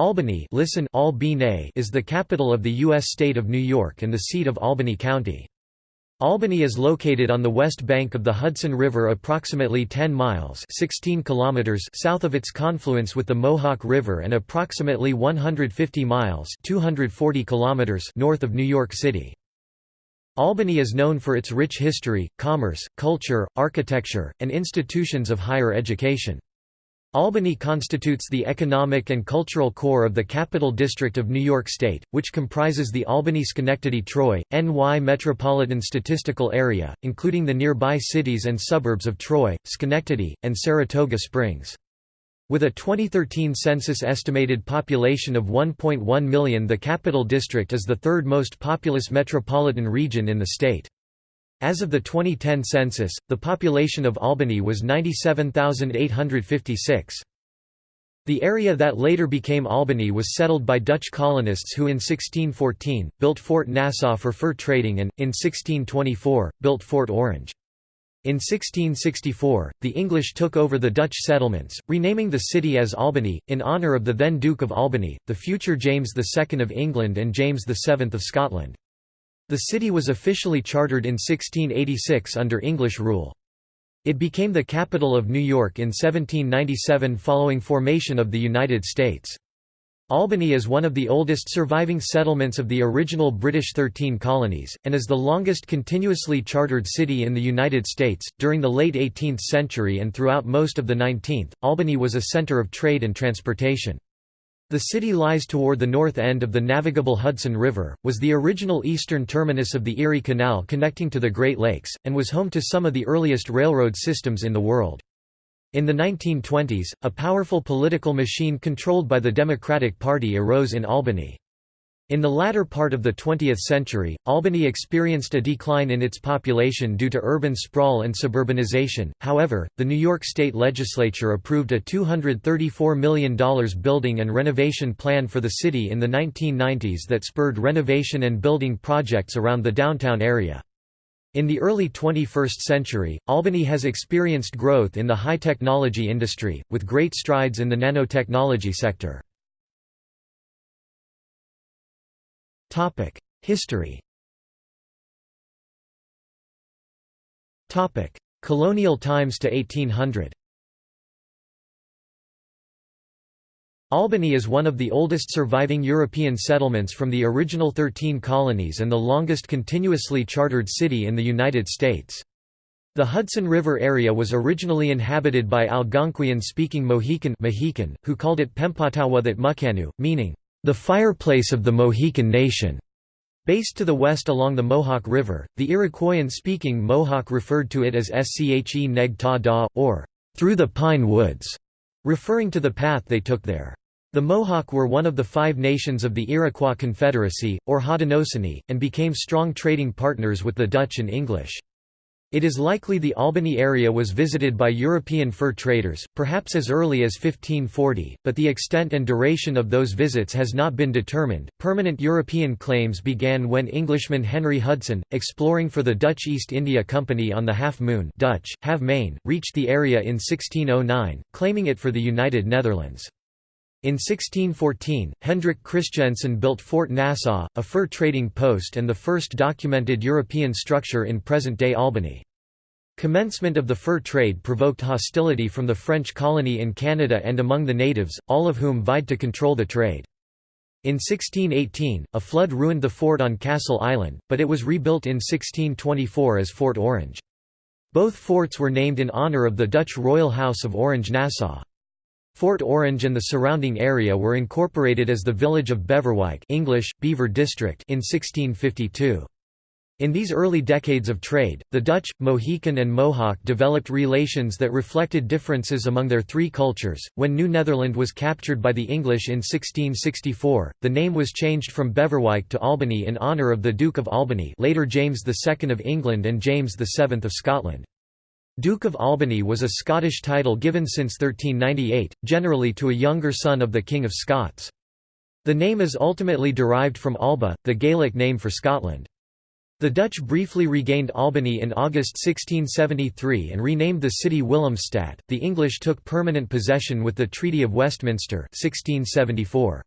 Albany listen is the capital of the U.S. state of New York and the seat of Albany County. Albany is located on the west bank of the Hudson River approximately 10 miles 16 kilometers south of its confluence with the Mohawk River and approximately 150 miles 240 kilometers north of New York City. Albany is known for its rich history, commerce, culture, architecture, and institutions of higher education. Albany constitutes the economic and cultural core of the Capital District of New York State, which comprises the Albany-Schenectady-Troy, NY Metropolitan Statistical Area, including the nearby cities and suburbs of Troy, Schenectady, and Saratoga Springs. With a 2013 census estimated population of 1.1 million the Capital District is the third most populous metropolitan region in the state. As of the 2010 census, the population of Albany was 97,856. The area that later became Albany was settled by Dutch colonists who in 1614, built Fort Nassau for fur trading and, in 1624, built Fort Orange. In 1664, the English took over the Dutch settlements, renaming the city as Albany, in honour of the then Duke of Albany, the future James II of England and James VII of Scotland. The city was officially chartered in 1686 under English rule. It became the capital of New York in 1797 following formation of the United States. Albany is one of the oldest surviving settlements of the original British Thirteen Colonies, and is the longest continuously chartered city in the United States. During the late 18th century and throughout most of the 19th, Albany was a center of trade and transportation. The city lies toward the north end of the navigable Hudson River, was the original eastern terminus of the Erie Canal connecting to the Great Lakes, and was home to some of the earliest railroad systems in the world. In the 1920s, a powerful political machine controlled by the Democratic Party arose in Albany. In the latter part of the 20th century, Albany experienced a decline in its population due to urban sprawl and suburbanization. However, the New York State Legislature approved a $234 million building and renovation plan for the city in the 1990s that spurred renovation and building projects around the downtown area. In the early 21st century, Albany has experienced growth in the high technology industry, with great strides in the nanotechnology sector. Topic: History. Topic: Colonial times to 1800. Albany is one of the oldest surviving European settlements from the original 13 colonies and the longest continuously chartered city in the United States. The Hudson River area was originally inhabited by Algonquian-speaking Mohican, Mohican who called it Pempatawathat Mukanu, meaning, the fireplace of the Mohican nation. Based to the west along the Mohawk River, the Iroquoian-speaking Mohawk referred to it as Sche Neg Ta Da, or through the pine woods, referring to the path they took there. The Mohawk were one of the five nations of the Iroquois Confederacy, or Haudenosaunee, and became strong trading partners with the Dutch and English. It is likely the Albany area was visited by European fur traders, perhaps as early as 1540, but the extent and duration of those visits has not been determined. Permanent European claims began when Englishman Henry Hudson, exploring for the Dutch East India Company on the Half Moon Dutch, Have reached the area in 1609, claiming it for the United Netherlands. In 1614, Hendrik Christiansen built Fort Nassau, a fur trading post and the first documented European structure in present-day Albany. Commencement of the fur trade provoked hostility from the French colony in Canada and among the natives, all of whom vied to control the trade. In 1618, a flood ruined the fort on Castle Island, but it was rebuilt in 1624 as Fort Orange. Both forts were named in honour of the Dutch royal house of Orange-Nassau. Fort Orange and the surrounding area were incorporated as the village of Beverwyck English, Beaver District in 1652. In these early decades of trade, the Dutch, Mohican and Mohawk developed relations that reflected differences among their three cultures. When New Netherland was captured by the English in 1664, the name was changed from Beverwyck to Albany in honour of the Duke of Albany later James II of England and James VII of Scotland. Duke of Albany was a Scottish title given since 1398, generally to a younger son of the King of Scots. The name is ultimately derived from Alba, the Gaelic name for Scotland. The Dutch briefly regained Albany in August 1673 and renamed the city Willemstad. The English took permanent possession with the Treaty of Westminster 1674.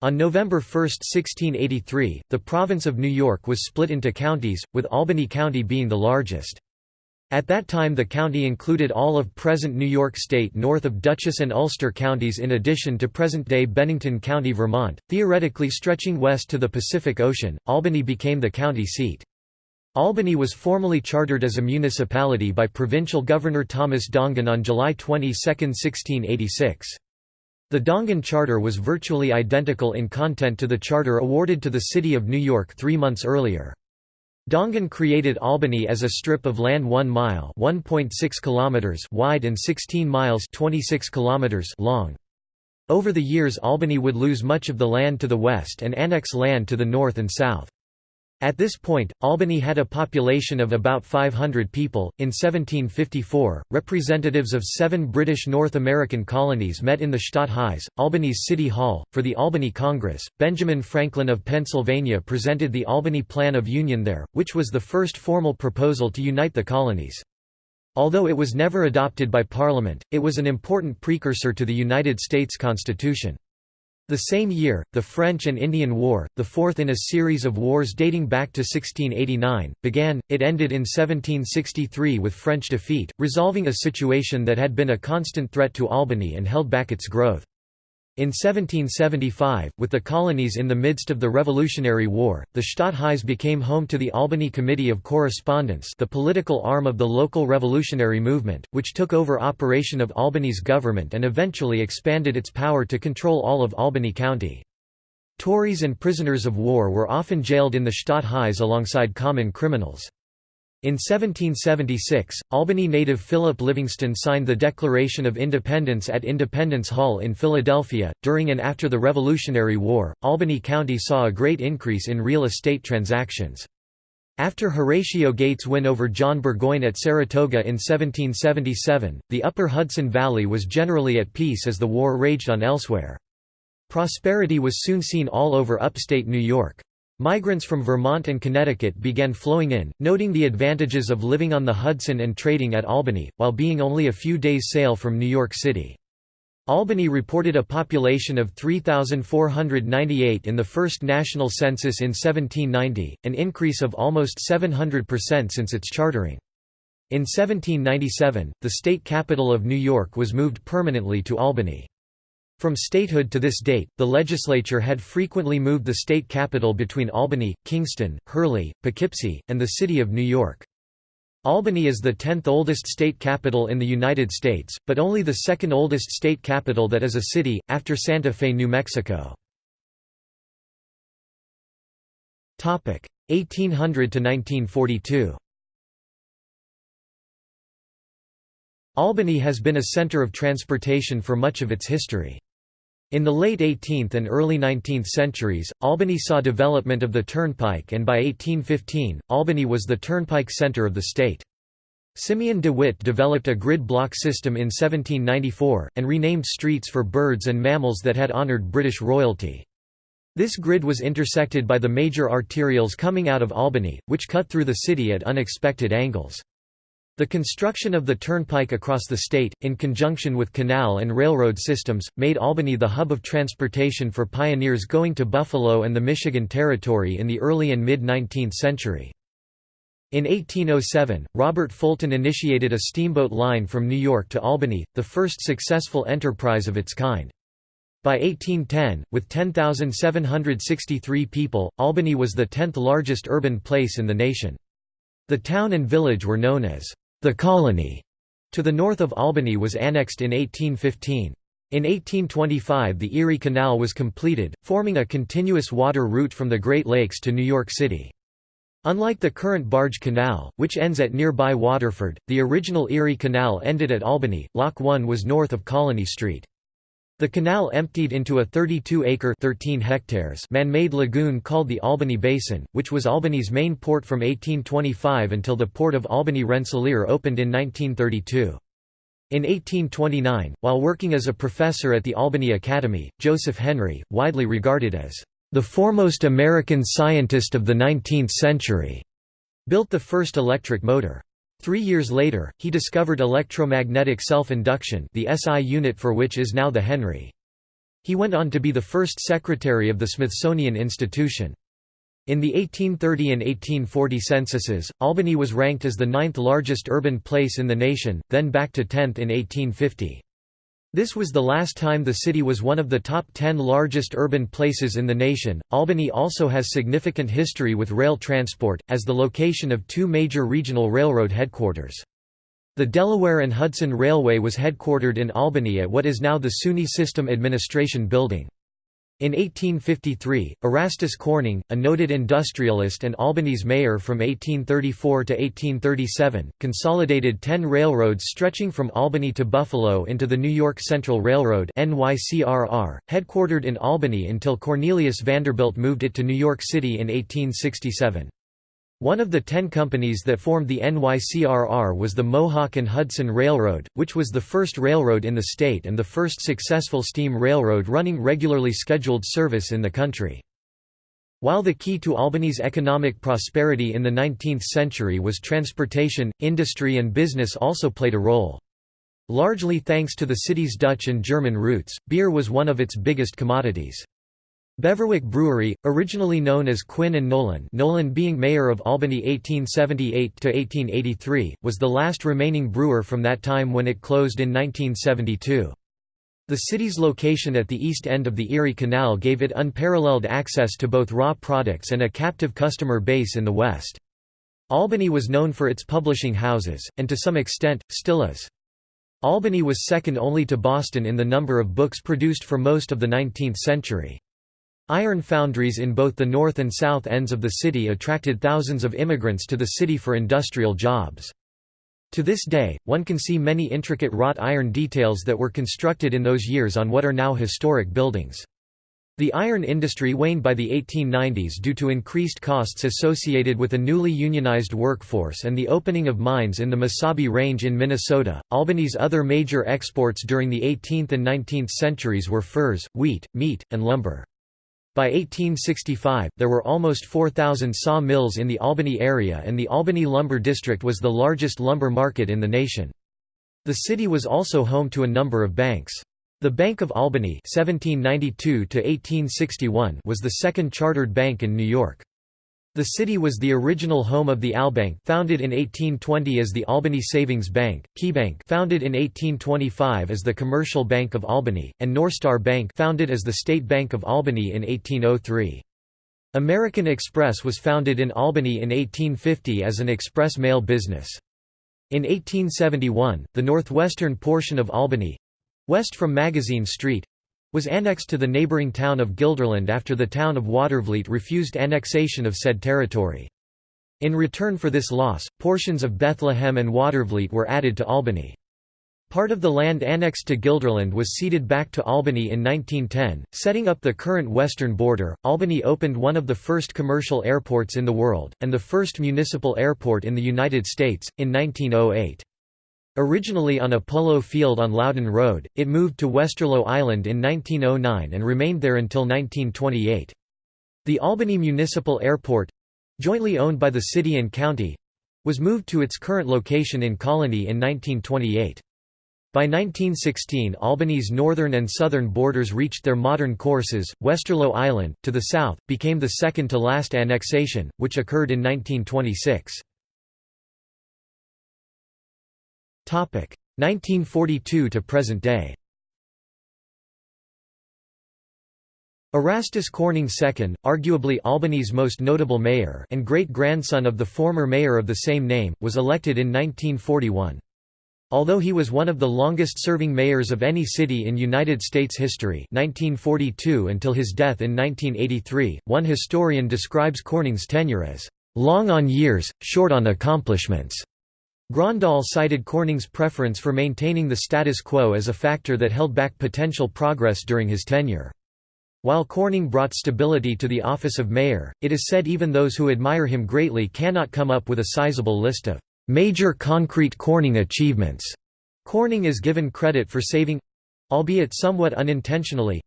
On November 1, 1683, the province of New York was split into counties, with Albany County being the largest. At that time the county included all of present New York State north of Dutchess and Ulster counties in addition to present-day Bennington County, Vermont, theoretically stretching west to the Pacific Ocean. Albany became the county seat. Albany was formally chartered as a municipality by provincial governor Thomas Dongan on July 22, 1686. The Dongan Charter was virtually identical in content to the charter awarded to the city of New York three months earlier. Dongan created Albany as a strip of land 1 mile kilometers wide and 16 miles 26 kilometers long. Over the years Albany would lose much of the land to the west and annex land to the north and south. At this point, Albany had a population of about 500 people. In 1754, representatives of seven British North American colonies met in the Stadthuis, Albany's City Hall, for the Albany Congress. Benjamin Franklin of Pennsylvania presented the Albany Plan of Union there, which was the first formal proposal to unite the colonies. Although it was never adopted by Parliament, it was an important precursor to the United States Constitution. The same year, the French and Indian War, the fourth in a series of wars dating back to 1689, began. It ended in 1763 with French defeat, resolving a situation that had been a constant threat to Albany and held back its growth. In 1775, with the colonies in the midst of the Revolutionary War, the Stadthuis became home to the Albany Committee of Correspondence the political arm of the local revolutionary movement, which took over operation of Albany's government and eventually expanded its power to control all of Albany County. Tories and prisoners of war were often jailed in the Stadthuis alongside common criminals. In 1776, Albany native Philip Livingston signed the Declaration of Independence at Independence Hall in Philadelphia. During and after the Revolutionary War, Albany County saw a great increase in real estate transactions. After Horatio Gates' win over John Burgoyne at Saratoga in 1777, the upper Hudson Valley was generally at peace as the war raged on elsewhere. Prosperity was soon seen all over upstate New York. Migrants from Vermont and Connecticut began flowing in, noting the advantages of living on the Hudson and trading at Albany, while being only a few days' sail from New York City. Albany reported a population of 3,498 in the first national census in 1790, an increase of almost 700% since its chartering. In 1797, the state capital of New York was moved permanently to Albany. From statehood to this date, the legislature had frequently moved the state capital between Albany, Kingston, Hurley, Poughkeepsie, and the city of New York. Albany is the 10th oldest state capital in the United States, but only the second oldest state capital that is a city, after Santa Fe, New Mexico. 1800 to 1942 Albany has been a center of transportation for much of its history. In the late 18th and early 19th centuries, Albany saw development of the turnpike and by 1815, Albany was the turnpike center of the state. Simeon DeWitt developed a grid block system in 1794, and renamed streets for birds and mammals that had honored British royalty. This grid was intersected by the major arterials coming out of Albany, which cut through the city at unexpected angles. The construction of the turnpike across the state, in conjunction with canal and railroad systems, made Albany the hub of transportation for pioneers going to Buffalo and the Michigan Territory in the early and mid-19th century. In 1807, Robert Fulton initiated a steamboat line from New York to Albany, the first successful enterprise of its kind. By 1810, with 10,763 people, Albany was the tenth largest urban place in the nation. The town and village were known as the Colonie to the north of Albany was annexed in 1815. In 1825 the Erie Canal was completed, forming a continuous water route from the Great Lakes to New York City. Unlike the current barge canal, which ends at nearby Waterford, the original Erie Canal ended at Albany. Lock 1 was north of Colonie Street. The canal emptied into a 32-acre man-made lagoon called the Albany Basin, which was Albany's main port from 1825 until the port of Albany Rensselaer opened in 1932. In 1829, while working as a professor at the Albany Academy, Joseph Henry, widely regarded as the foremost American scientist of the 19th century, built the first electric motor. Three years later, he discovered electromagnetic self-induction the SI unit for which is now the Henry. He went on to be the first secretary of the Smithsonian Institution. In the 1830 and 1840 censuses, Albany was ranked as the ninth largest urban place in the nation, then back to 10th in 1850. This was the last time the city was one of the top 10 largest urban places in the nation. Albany also has significant history with rail transport, as the location of two major regional railroad headquarters. The Delaware and Hudson Railway was headquartered in Albany at what is now the SUNY System Administration Building. In 1853, Erastus Corning, a noted industrialist and Albany's mayor from 1834 to 1837, consolidated ten railroads stretching from Albany to Buffalo into the New York Central Railroad headquartered in Albany until Cornelius Vanderbilt moved it to New York City in 1867. One of the ten companies that formed the NYCRR was the Mohawk and Hudson Railroad, which was the first railroad in the state and the first successful steam railroad running regularly scheduled service in the country. While the key to Albany's economic prosperity in the 19th century was transportation, industry and business also played a role. Largely thanks to the city's Dutch and German roots, beer was one of its biggest commodities. Beverwyck Brewery, originally known as Quinn and Nolan Nolan being mayor of Albany 1878–1883, was the last remaining brewer from that time when it closed in 1972. The city's location at the east end of the Erie Canal gave it unparalleled access to both raw products and a captive customer base in the west. Albany was known for its publishing houses, and to some extent, still is. Albany was second only to Boston in the number of books produced for most of the 19th century. Iron foundries in both the north and south ends of the city attracted thousands of immigrants to the city for industrial jobs. To this day, one can see many intricate wrought iron details that were constructed in those years on what are now historic buildings. The iron industry waned by the 1890s due to increased costs associated with a newly unionized workforce and the opening of mines in the Mesabi Range in Minnesota. Albany's other major exports during the 18th and 19th centuries were furs, wheat, meat, and lumber. By 1865, there were almost 4,000 saw mills in the Albany area and the Albany Lumber District was the largest lumber market in the nation. The city was also home to a number of banks. The Bank of Albany 1792 was the second chartered bank in New York. The city was the original home of the Albank founded in 1820 as the Albany Savings Bank, Keybank founded in 1825 as the Commercial Bank of Albany, and Norstar Bank founded as the State Bank of Albany in 1803. American Express was founded in Albany in 1850 as an express mail business. In 1871, the northwestern portion of Albany—west from Magazine Street, was annexed to the neighbouring town of Guilderland after the town of Watervliet refused annexation of said territory. In return for this loss, portions of Bethlehem and Watervliet were added to Albany. Part of the land annexed to Guilderland was ceded back to Albany in 1910, setting up the current western border. Albany opened one of the first commercial airports in the world, and the first municipal airport in the United States, in 1908. Originally on a polo field on Loudon Road, it moved to Westerlo Island in 1909 and remained there until 1928. The Albany Municipal Airport—jointly owned by the city and county—was moved to its current location in Colonie in 1928. By 1916 Albany's northern and southern borders reached their modern courses. Westerlo Island, to the south, became the second to last annexation, which occurred in 1926. 1942 to present day Erastus Corning II, arguably Albany's most notable mayor and great-grandson of the former mayor of the same name, was elected in 1941. Although he was one of the longest-serving mayors of any city in United States history 1942 until his death in 1983, one historian describes Corning's tenure as, "...long on years, short on accomplishments." Grondahl cited Corning's preference for maintaining the status quo as a factor that held back potential progress during his tenure. While Corning brought stability to the office of mayor, it is said even those who admire him greatly cannot come up with a sizable list of major concrete Corning achievements. Corning is given credit for saving albeit somewhat unintentionally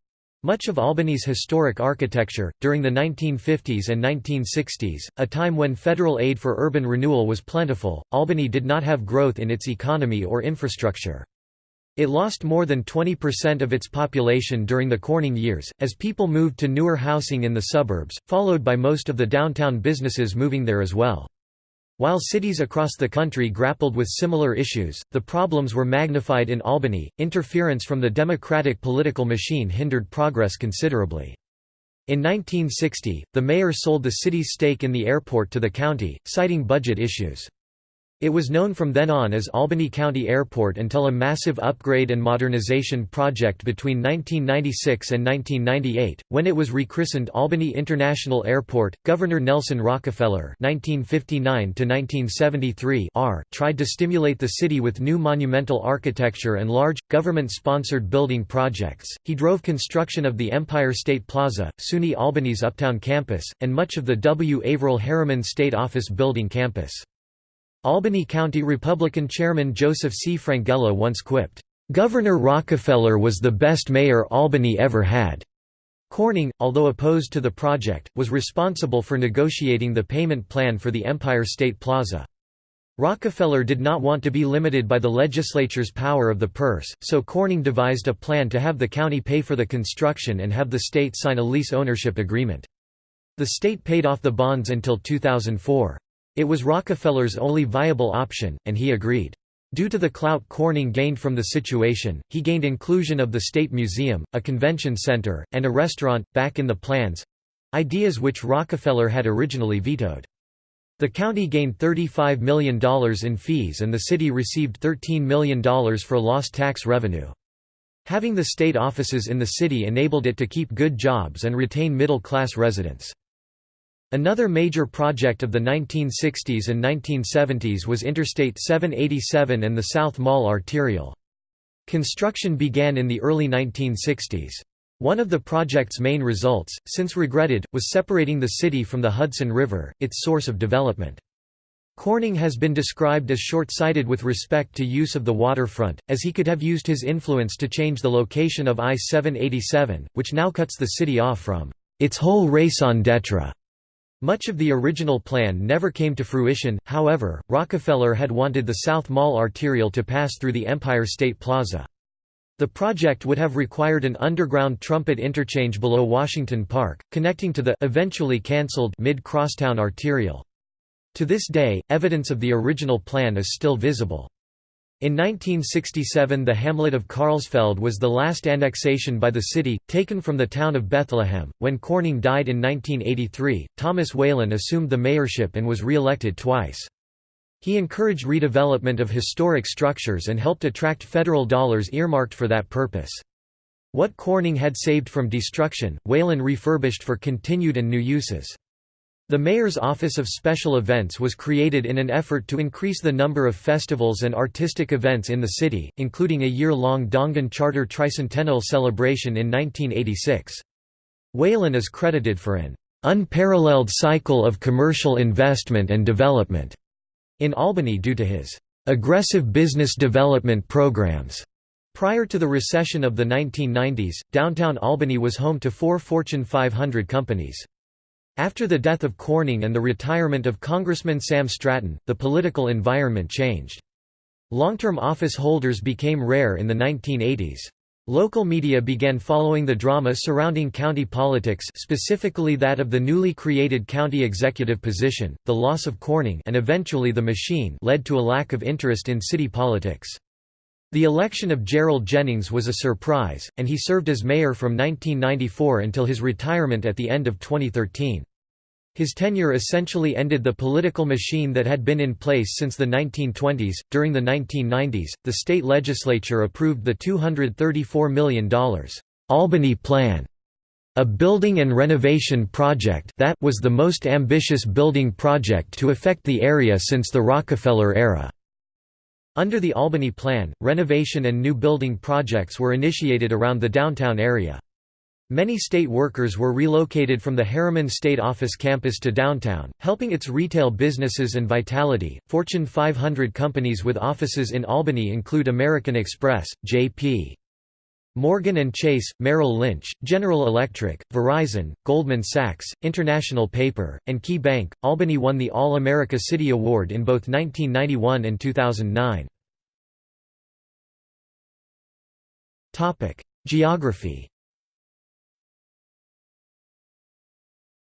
Much of Albany's historic architecture, during the 1950s and 1960s, a time when federal aid for urban renewal was plentiful, Albany did not have growth in its economy or infrastructure. It lost more than 20% of its population during the Corning years, as people moved to newer housing in the suburbs, followed by most of the downtown businesses moving there as well. While cities across the country grappled with similar issues, the problems were magnified in Albany. Interference from the Democratic political machine hindered progress considerably. In 1960, the mayor sold the city's stake in the airport to the county, citing budget issues. It was known from then on as Albany County Airport until a massive upgrade and modernization project between 1996 and 1998, when it was rechristened Albany International Airport. Governor Nelson Rockefeller (1959–1973) tried to stimulate the city with new monumental architecture and large, government-sponsored building projects. He drove construction of the Empire State Plaza, SUNY Albany's Uptown campus, and much of the W. Averell Harriman State Office Building campus. Albany County Republican Chairman Joseph C. Frangella once quipped, "'Governor Rockefeller was the best mayor Albany ever had." Corning, although opposed to the project, was responsible for negotiating the payment plan for the Empire State Plaza. Rockefeller did not want to be limited by the legislature's power of the purse, so Corning devised a plan to have the county pay for the construction and have the state sign a lease ownership agreement. The state paid off the bonds until 2004. It was Rockefeller's only viable option, and he agreed. Due to the clout Corning gained from the situation, he gained inclusion of the State Museum, a convention center, and a restaurant, back in the plans—ideas which Rockefeller had originally vetoed. The county gained $35 million in fees and the city received $13 million for lost tax revenue. Having the state offices in the city enabled it to keep good jobs and retain middle-class residents. Another major project of the 1960s and 1970s was Interstate 787 and the South Mall Arterial. Construction began in the early 1960s. One of the project's main results, since regretted, was separating the city from the Hudson River, its source of development. Corning has been described as short-sighted with respect to use of the waterfront, as he could have used his influence to change the location of I-787, which now cuts the city off from its whole raison d'etre much of the original plan never came to fruition, however, Rockefeller had wanted the South Mall arterial to pass through the Empire State Plaza. The project would have required an underground trumpet interchange below Washington Park, connecting to the eventually cancelled Mid-Crosstown arterial. To this day, evidence of the original plan is still visible. In 1967 the hamlet of Karlsfeld was the last annexation by the city, taken from the town of Bethlehem. When Corning died in 1983, Thomas Whalen assumed the mayorship and was re-elected twice. He encouraged redevelopment of historic structures and helped attract federal dollars earmarked for that purpose. What Corning had saved from destruction, Whalen refurbished for continued and new uses. The Mayor's Office of Special Events was created in an effort to increase the number of festivals and artistic events in the city, including a year-long Dongan Charter Tricentennial celebration in 1986. Whalen is credited for an unparalleled cycle of commercial investment and development in Albany due to his aggressive business development programs. Prior to the recession of the 1990s, downtown Albany was home to four Fortune 500 companies. After the death of Corning and the retirement of Congressman Sam Stratton, the political environment changed. Long-term office holders became rare in the 1980s. Local media began following the drama surrounding county politics specifically that of the newly created county executive position, the loss of Corning and eventually the machine led to a lack of interest in city politics. The election of Gerald Jennings was a surprise, and he served as mayor from 1994 until his retirement at the end of 2013. His tenure essentially ended the political machine that had been in place since the 1920s. During the 1990s, the state legislature approved the $234 million Albany Plan, a building and renovation project that was the most ambitious building project to affect the area since the Rockefeller era. Under the Albany Plan, renovation and new building projects were initiated around the downtown area. Many state workers were relocated from the Harriman State Office campus to downtown, helping its retail businesses and vitality. Fortune 500 companies with offices in Albany include American Express, J.P. Morgan & Chase, Merrill Lynch, General Electric, Verizon, Goldman Sachs, International Paper, and Key Bank. Albany won the All-America City Award in both 1991 and 2009. Topic: Geography.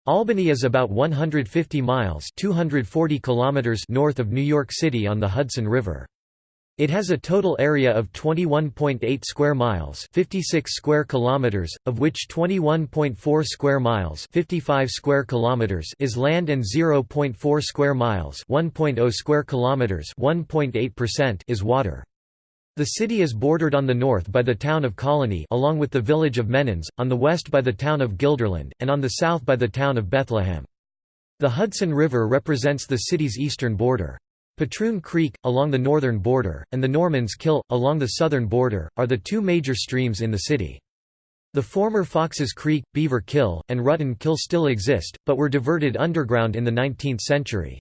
Albany is about 150 miles (240 kilometers) north of New York City on the Hudson River. It has a total area of 21.8 square miles, 56 square kilometers, of which 21.4 square miles, 55 square kilometers is land and 0.4 square miles, 1.0 square kilometers, 1.8% is water. The city is bordered on the north by the town of Colonie along with the village of Menands, on the west by the town of Guilderland, and on the south by the town of Bethlehem. The Hudson River represents the city's eastern border. Patroon Creek, along the northern border, and the Normans Kill, along the southern border, are the two major streams in the city. The former Foxes Creek, Beaver Kill, and Rutten Kill still exist, but were diverted underground in the 19th century.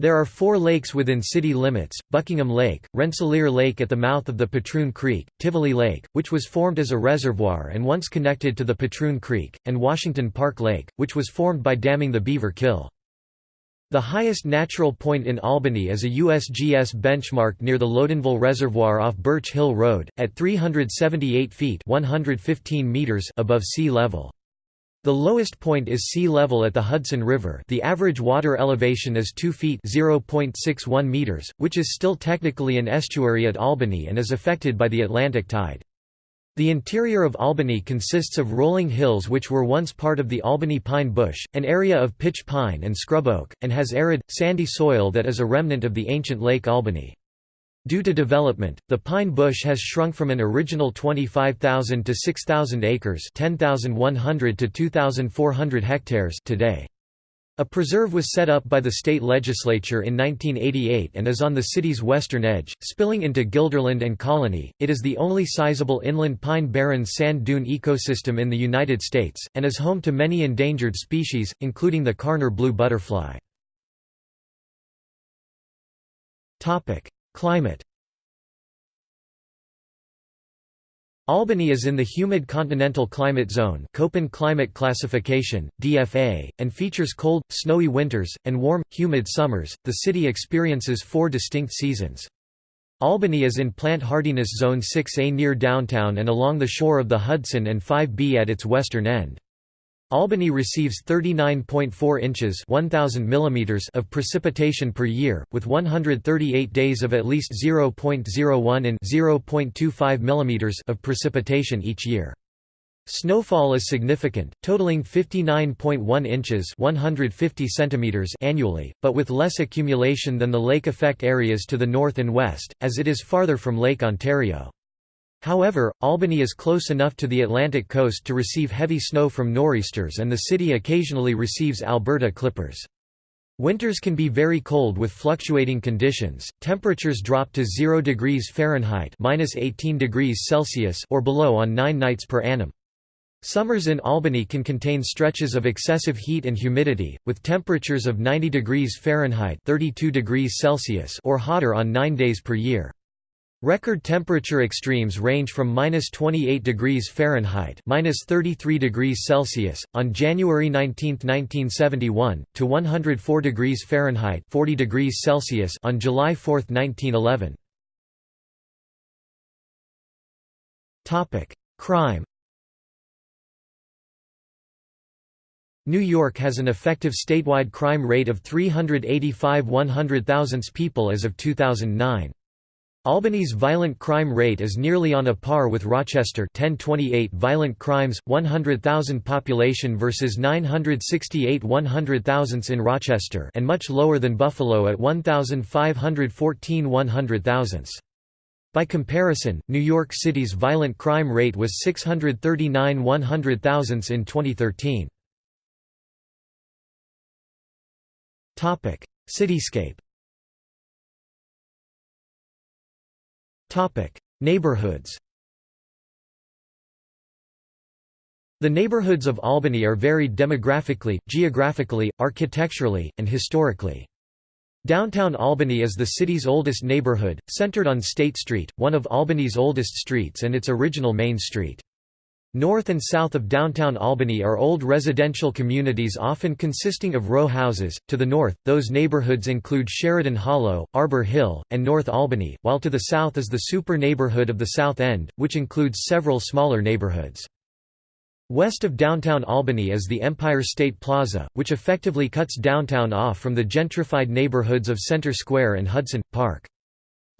There are four lakes within city limits, Buckingham Lake, Rensselaer Lake at the mouth of the Patroon Creek, Tivoli Lake, which was formed as a reservoir and once connected to the Patroon Creek, and Washington Park Lake, which was formed by damming the Beaver Kill. The highest natural point in Albany is a USGS benchmark near the Loudonville Reservoir off Birch Hill Road, at 378 feet 115 meters above sea level. The lowest point is sea level at the Hudson River the average water elevation is 2 feet .61 meters, which is still technically an estuary at Albany and is affected by the Atlantic tide. The interior of Albany consists of rolling hills which were once part of the Albany pine bush, an area of pitch pine and scrub oak, and has arid, sandy soil that is a remnant of the ancient Lake Albany. Due to development, the pine bush has shrunk from an original 25,000 to 6,000 acres 10,100 to 2,400 hectares today. A preserve was set up by the state legislature in 1988 and is on the city's western edge, spilling into Guilderland and Colonie. It is the only sizable inland pine barren sand dune ecosystem in the United States, and is home to many endangered species, including the Karner blue butterfly. Climate Albany is in the humid continental climate zone Köppen climate classification, DFA, and features cold, snowy winters, and warm, humid summers. The city experiences four distinct seasons. Albany is in plant hardiness zone 6A near downtown and along the shore of the Hudson and 5B at its western end. Albany receives 39.4 inches 1000 mm of precipitation per year, with 138 days of at least 0.01 and 0.25 mm of precipitation each year. Snowfall is significant, totaling 59.1 inches 150 centimeters annually, but with less accumulation than the lake effect areas to the north and west, as it is farther from Lake Ontario. However, Albany is close enough to the Atlantic coast to receive heavy snow from nor'easters and the city occasionally receives Alberta clippers. Winters can be very cold with fluctuating conditions. Temperatures drop to 0 degrees Fahrenheit (-18 degrees Celsius) or below on 9 nights per annum. Summers in Albany can contain stretches of excessive heat and humidity, with temperatures of 90 degrees Fahrenheit (32 degrees Celsius) or hotter on 9 days per year. Record temperature extremes range from minus 28 degrees Fahrenheit minus 33 degrees Celsius, on January 19, 1971, to 104 degrees Fahrenheit 40 degrees Celsius on July 4, 1911. Crime New York has an effective statewide crime rate of 385 100,000 people as of 2009. Albany's violent crime rate is nearly on a par with Rochester 1028 violent crimes, 100,000 population versus 968 100,000 in Rochester and much lower than Buffalo at 1,514 100,000. By comparison, New York City's violent crime rate was 639 100,000 in 2013. Cityscape Neighborhoods The neighborhoods of Albany are varied demographically, geographically, architecturally, and historically. Downtown Albany is the city's oldest neighborhood, centered on State Street, one of Albany's oldest streets and its original main street. North and south of downtown Albany are old residential communities often consisting of row houses. To the north, those neighborhoods include Sheridan Hollow, Arbor Hill, and North Albany, while to the south is the super neighborhood of the South End, which includes several smaller neighborhoods. West of downtown Albany is the Empire State Plaza, which effectively cuts downtown off from the gentrified neighborhoods of Center Square and Hudson Park.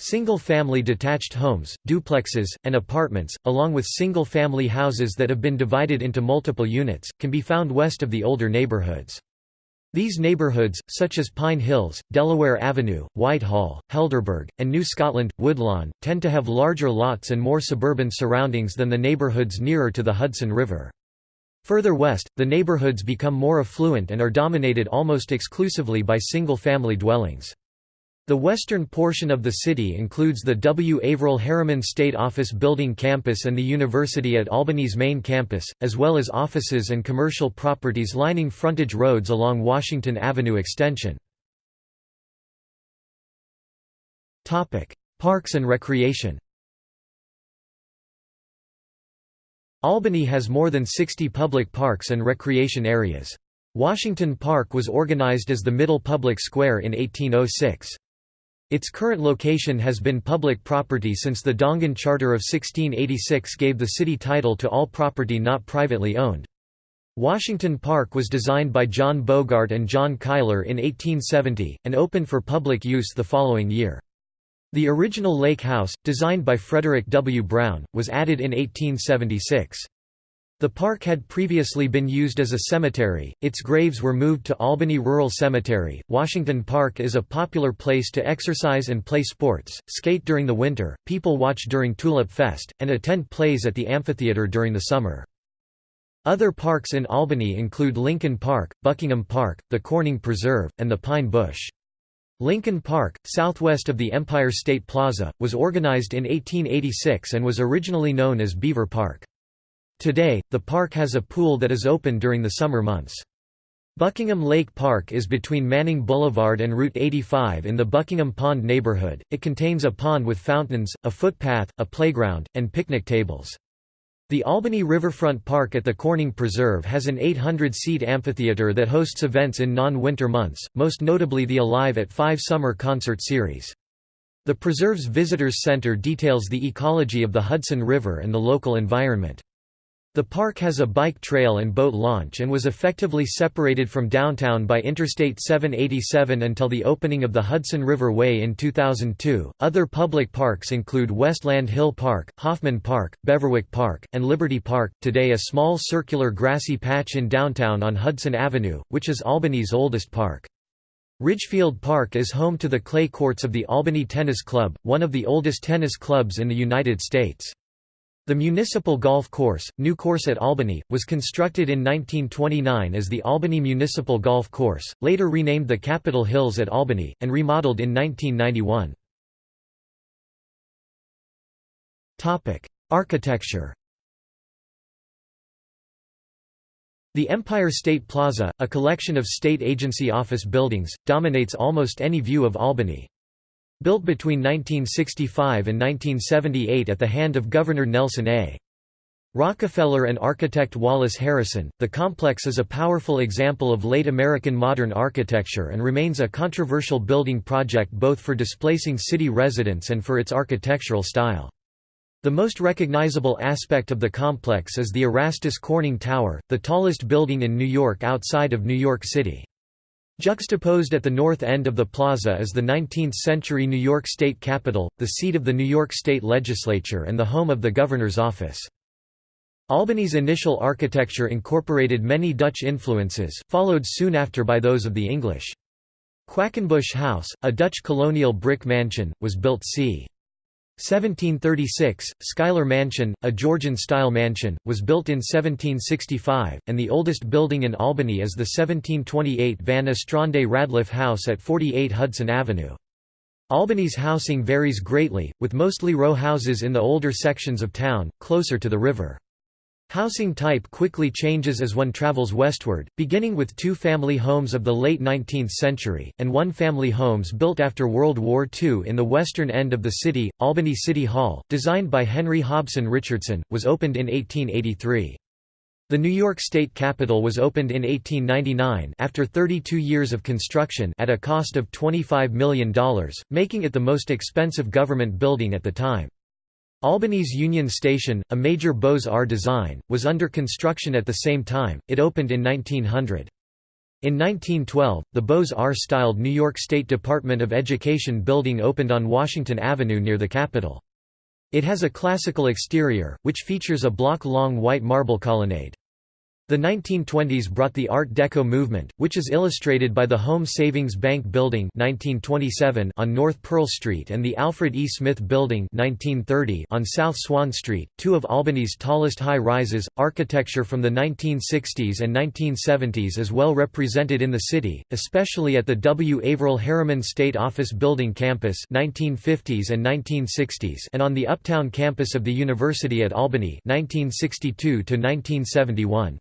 Single-family detached homes, duplexes, and apartments, along with single-family houses that have been divided into multiple units, can be found west of the older neighborhoods. These neighborhoods, such as Pine Hills, Delaware Avenue, Whitehall, Helderberg, and New Scotland, Woodlawn, tend to have larger lots and more suburban surroundings than the neighborhoods nearer to the Hudson River. Further west, the neighborhoods become more affluent and are dominated almost exclusively by single-family dwellings. The western portion of the city includes the W. Averell Harriman State Office Building campus and the University at Albany's main campus, as well as offices and commercial properties lining frontage roads along Washington Avenue extension. Parks and recreation Albany has more than 60 public parks and recreation areas. Washington Park was organized as the Middle Public Square in 1806. Its current location has been public property since the Dongan Charter of 1686 gave the city title to all property not privately owned. Washington Park was designed by John Bogart and John Cuyler in 1870, and opened for public use the following year. The original Lake House, designed by Frederick W. Brown, was added in 1876. The park had previously been used as a cemetery, its graves were moved to Albany Rural Cemetery. Washington Park is a popular place to exercise and play sports, skate during the winter, people watch during Tulip Fest, and attend plays at the amphitheater during the summer. Other parks in Albany include Lincoln Park, Buckingham Park, the Corning Preserve, and the Pine Bush. Lincoln Park, southwest of the Empire State Plaza, was organized in 1886 and was originally known as Beaver Park. Today, the park has a pool that is open during the summer months. Buckingham Lake Park is between Manning Boulevard and Route 85 in the Buckingham Pond neighborhood. It contains a pond with fountains, a footpath, a playground, and picnic tables. The Albany Riverfront Park at the Corning Preserve has an 800-seat amphitheater that hosts events in non-winter months, most notably the Alive at 5 summer concert series. The preserve's visitors center details the ecology of the Hudson River and the local environment. The park has a bike trail and boat launch and was effectively separated from downtown by Interstate 787 until the opening of the Hudson River Way in 2002. Other public parks include Westland Hill Park, Hoffman Park, Beverwyck Park, and Liberty Park, today a small circular grassy patch in downtown on Hudson Avenue, which is Albany's oldest park. Ridgefield Park is home to the clay courts of the Albany Tennis Club, one of the oldest tennis clubs in the United States. The municipal golf course, New Course at Albany, was constructed in 1929 as the Albany Municipal Golf Course, later renamed the Capitol Hills at Albany, and remodeled in 1991. Architecture The Empire State Plaza, a collection of state agency office buildings, dominates almost any view of Albany. Built between 1965 and 1978 at the hand of Governor Nelson A. Rockefeller and architect Wallace Harrison, the complex is a powerful example of late American modern architecture and remains a controversial building project both for displacing city residents and for its architectural style. The most recognizable aspect of the complex is the Erastus Corning Tower, the tallest building in New York outside of New York City. Juxtaposed at the north end of the plaza is the 19th-century New York State Capitol, the seat of the New York State Legislature and the home of the governor's office. Albany's initial architecture incorporated many Dutch influences, followed soon after by those of the English. Quackenbush House, a Dutch colonial brick mansion, was built c. 1736, Schuyler Mansion, a Georgian-style mansion, was built in 1765, and the oldest building in Albany is the 1728 Van Ostrande Radliff House at 48 Hudson Avenue. Albany's housing varies greatly, with mostly row houses in the older sections of town, closer to the river. Housing type quickly changes as one travels westward, beginning with two family homes of the late 19th century, and one family homes built after World War II in the western end of the city. Albany City Hall, designed by Henry Hobson Richardson, was opened in 1883. The New York State Capitol was opened in 1899 after 32 years of construction at a cost of $25 million, making it the most expensive government building at the time. Albany's Union Station, a major Beaux-Arts design, was under construction at the same time, it opened in 1900. In 1912, the Beaux-Arts-styled New York State Department of Education building opened on Washington Avenue near the Capitol. It has a classical exterior, which features a block-long white marble colonnade. The 1920s brought the Art Deco movement, which is illustrated by the Home Savings Bank Building 1927 on North Pearl Street and the Alfred E. Smith Building 1930 on South Swan Street, two of Albany's tallest high-rises. Architecture from the 1960s and 1970s is well represented in the city, especially at the W. Averell Harriman State Office Building campus 1950s and 1960s and on the Uptown campus of the University at Albany 1962 to 1971.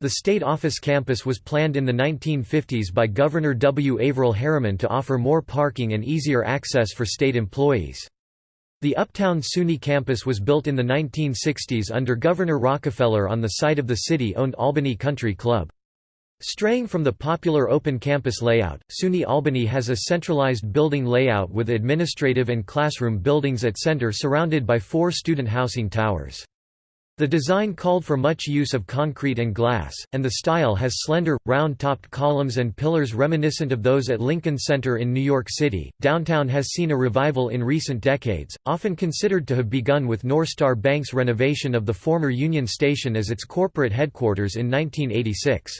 The State Office campus was planned in the 1950s by Governor W. Averell Harriman to offer more parking and easier access for state employees. The Uptown SUNY campus was built in the 1960s under Governor Rockefeller on the site of the city-owned Albany Country Club. Straying from the popular open campus layout, SUNY Albany has a centralized building layout with administrative and classroom buildings at center surrounded by four student housing towers. The design called for much use of concrete and glass, and the style has slender, round-topped columns and pillars reminiscent of those at Lincoln Center in New York City. Downtown has seen a revival in recent decades, often considered to have begun with Norstar Bank's renovation of the former Union Station as its corporate headquarters in 1986.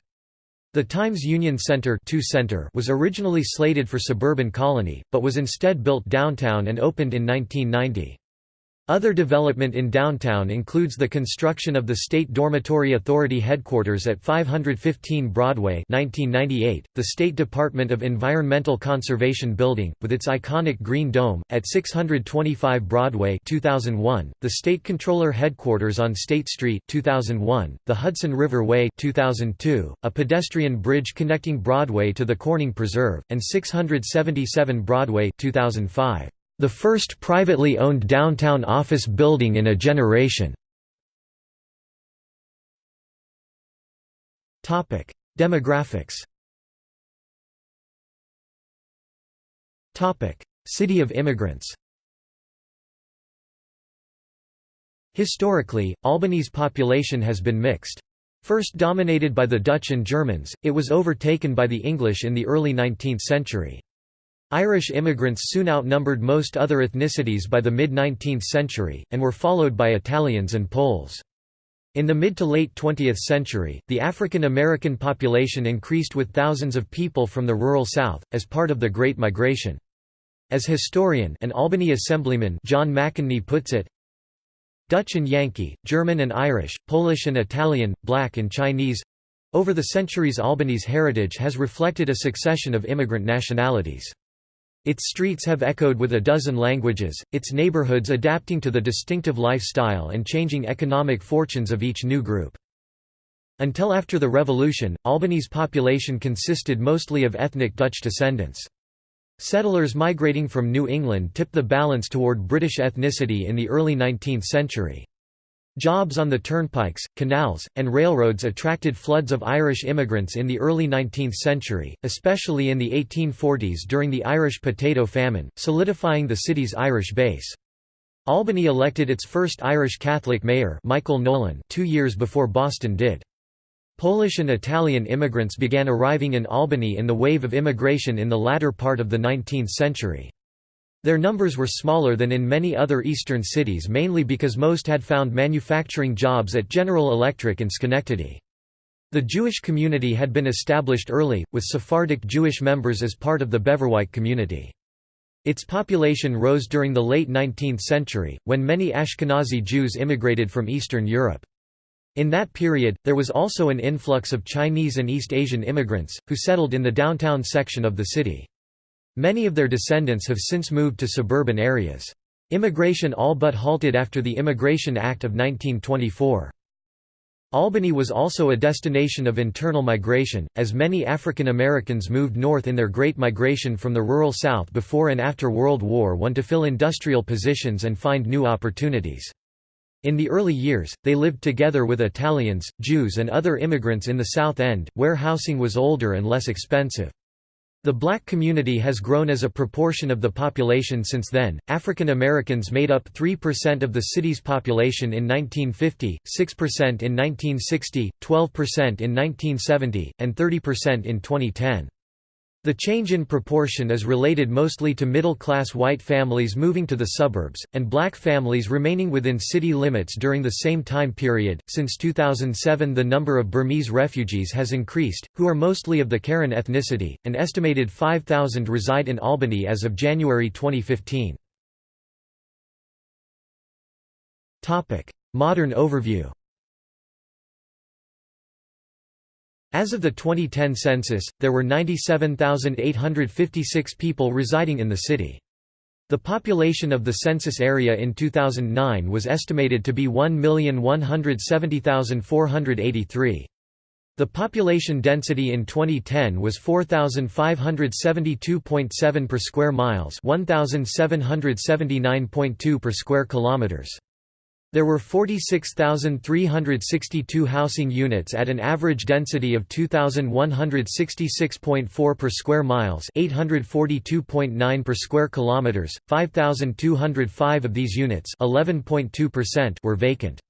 The Times Union Center, Center was originally slated for suburban Colonie, but was instead built downtown and opened in 1990. Other development in downtown includes the construction of the State Dormitory Authority headquarters at 515 Broadway 1998, the State Department of Environmental Conservation Building, with its iconic Green Dome, at 625 Broadway 2001, the State Comptroller headquarters on State Street 2001, the Hudson River Way 2002, a pedestrian bridge connecting Broadway to the Corning Preserve, and 677 Broadway 2005. The first privately owned downtown office building in a generation. Demographics City of immigrants Historically, Albany's population has been mixed. First dominated by the Dutch and Germans, it was overtaken by the English in the early 19th century. Irish immigrants soon outnumbered most other ethnicities by the mid-19th century, and were followed by Italians and Poles. In the mid to late 20th century, the African American population increased with thousands of people from the rural South, as part of the Great Migration. As historian and Albany Assemblyman John McInerney puts it, Dutch and Yankee, German and Irish, Polish and Italian, Black and Chinese—over the centuries Albany's heritage has reflected a succession of immigrant nationalities. Its streets have echoed with a dozen languages, its neighborhoods adapting to the distinctive lifestyle and changing economic fortunes of each new group. Until after the Revolution, Albany's population consisted mostly of ethnic Dutch descendants. Settlers migrating from New England tipped the balance toward British ethnicity in the early 19th century. Jobs on the turnpikes, canals, and railroads attracted floods of Irish immigrants in the early 19th century, especially in the 1840s during the Irish potato famine, solidifying the city's Irish base. Albany elected its first Irish Catholic mayor Michael Nolan two years before Boston did. Polish and Italian immigrants began arriving in Albany in the wave of immigration in the latter part of the 19th century. Their numbers were smaller than in many other eastern cities mainly because most had found manufacturing jobs at General Electric in Schenectady. The Jewish community had been established early, with Sephardic Jewish members as part of the Beverwyck community. Its population rose during the late 19th century, when many Ashkenazi Jews immigrated from Eastern Europe. In that period, there was also an influx of Chinese and East Asian immigrants, who settled in the downtown section of the city. Many of their descendants have since moved to suburban areas. Immigration all but halted after the Immigration Act of 1924. Albany was also a destination of internal migration, as many African Americans moved north in their Great Migration from the rural South before and after World War I to fill industrial positions and find new opportunities. In the early years, they lived together with Italians, Jews and other immigrants in the South End, where housing was older and less expensive. The black community has grown as a proportion of the population since then. African Americans made up 3% of the city's population in 1950, 6% in 1960, 12% in 1970, and 30% in 2010. The change in proportion is related mostly to middle-class white families moving to the suburbs, and black families remaining within city limits during the same time period. Since 2007 the number of Burmese refugees has increased, who are mostly of the Karen ethnicity, an estimated 5,000 reside in Albany as of January 2015. Modern overview As of the 2010 census, there were 97,856 people residing in the city. The population of the census area in 2009 was estimated to be 1,170,483. The population density in 2010 was 4572.7 per square miles, 1779.2 per square kilometers. There were 46,362 housing units at an average density of 2,166.4 per square miles, 842.9 per square kilometers. 5,205 of these units, 11.2%, were vacant.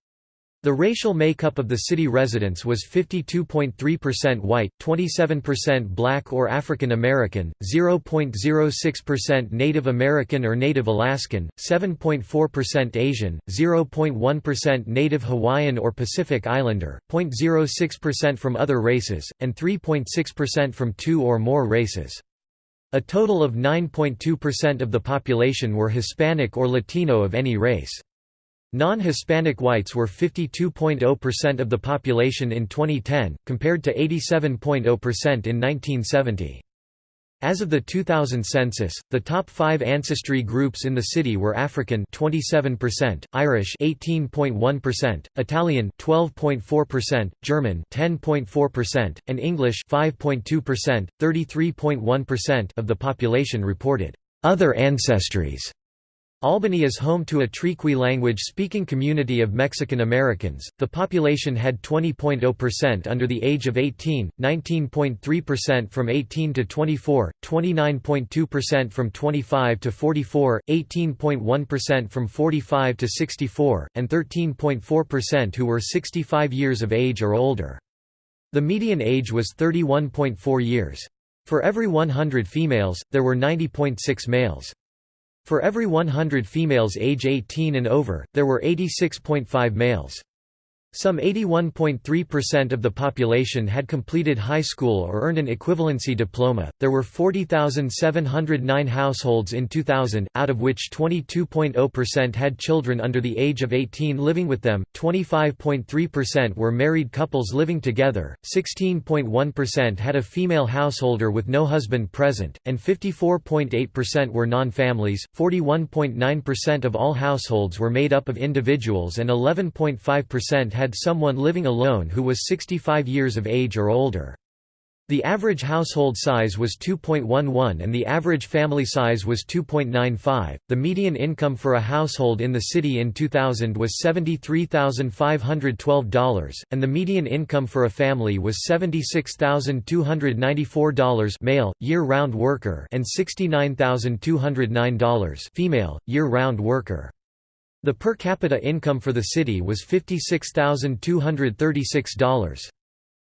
The racial makeup of the city residents was 52.3% white, 27% black or African American, 0.06% Native American or Native Alaskan, 7.4% Asian, 0.1% Native Hawaiian or Pacific Islander, 0.06% from other races, and 3.6% from two or more races. A total of 9.2% of the population were Hispanic or Latino of any race. Non-Hispanic whites were 52.0% of the population in 2010, compared to 87.0% in 1970. As of the 2000 census, the top 5 ancestry groups in the city were African 27%, Irish 18.1%, Italian 12.4%, German 10.4%, and English 5.2%. 33.1% of the population reported other ancestries Albany is home to a Triqui language-speaking community of Mexican Americans. The population had 20.0% under the age of 18, 19.3% from 18 to 24, 29.2% from 25 to 44, 18.1% from 45 to 64, and 13.4% who were 65 years of age or older. The median age was 31.4 years. For every 100 females, there were 90.6 males. For every 100 females age 18 and over, there were 86.5 males. Some 81.3% of the population had completed high school or earned an equivalency diploma. There were 40,709 households in 2000, out of which 22.0% had children under the age of 18 living with them, 25.3% were married couples living together, 16.1% had a female householder with no husband present, and 54.8% were non-families. 41.9% of all households were made up of individuals and 11.5% had someone living alone who was 65 years of age or older. The average household size was 2.11 and the average family size was 2.95. The median income for a household in the city in 2000 was $73,512, and the median income for a family was $76,294 male, year-round worker and $69,209 female, year-round worker. The per capita income for the city was $56,236.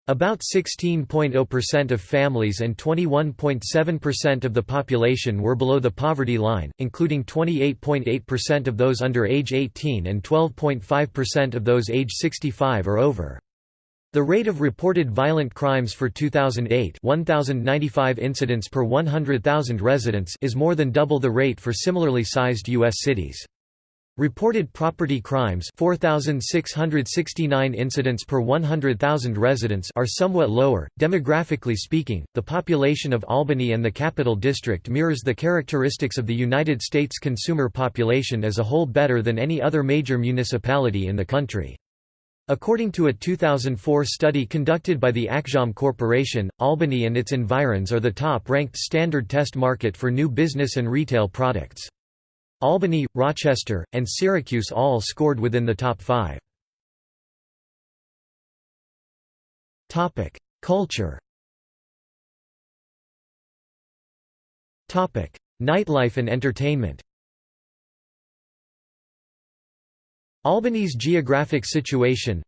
About 16.0% of families and 21.7% of the population were below the poverty line, including 28.8% of those under age 18 and 12.5% of those age 65 or over. The rate of reported violent crimes for 2008 1095 incidents per 100,000 residents is more than double the rate for similarly sized U.S. cities. Reported property crimes 4669 incidents per 100,000 residents are somewhat lower. Demographically speaking, the population of Albany and the Capital District mirrors the characteristics of the United States consumer population as a whole better than any other major municipality in the country. According to a 2004 study conducted by the Acxiom Corporation, Albany and its environs are the top-ranked standard test market for new business and retail products. Albany, Rochester, and Syracuse all scored within the top five. Culture Nightlife and entertainment Albany's geographic situation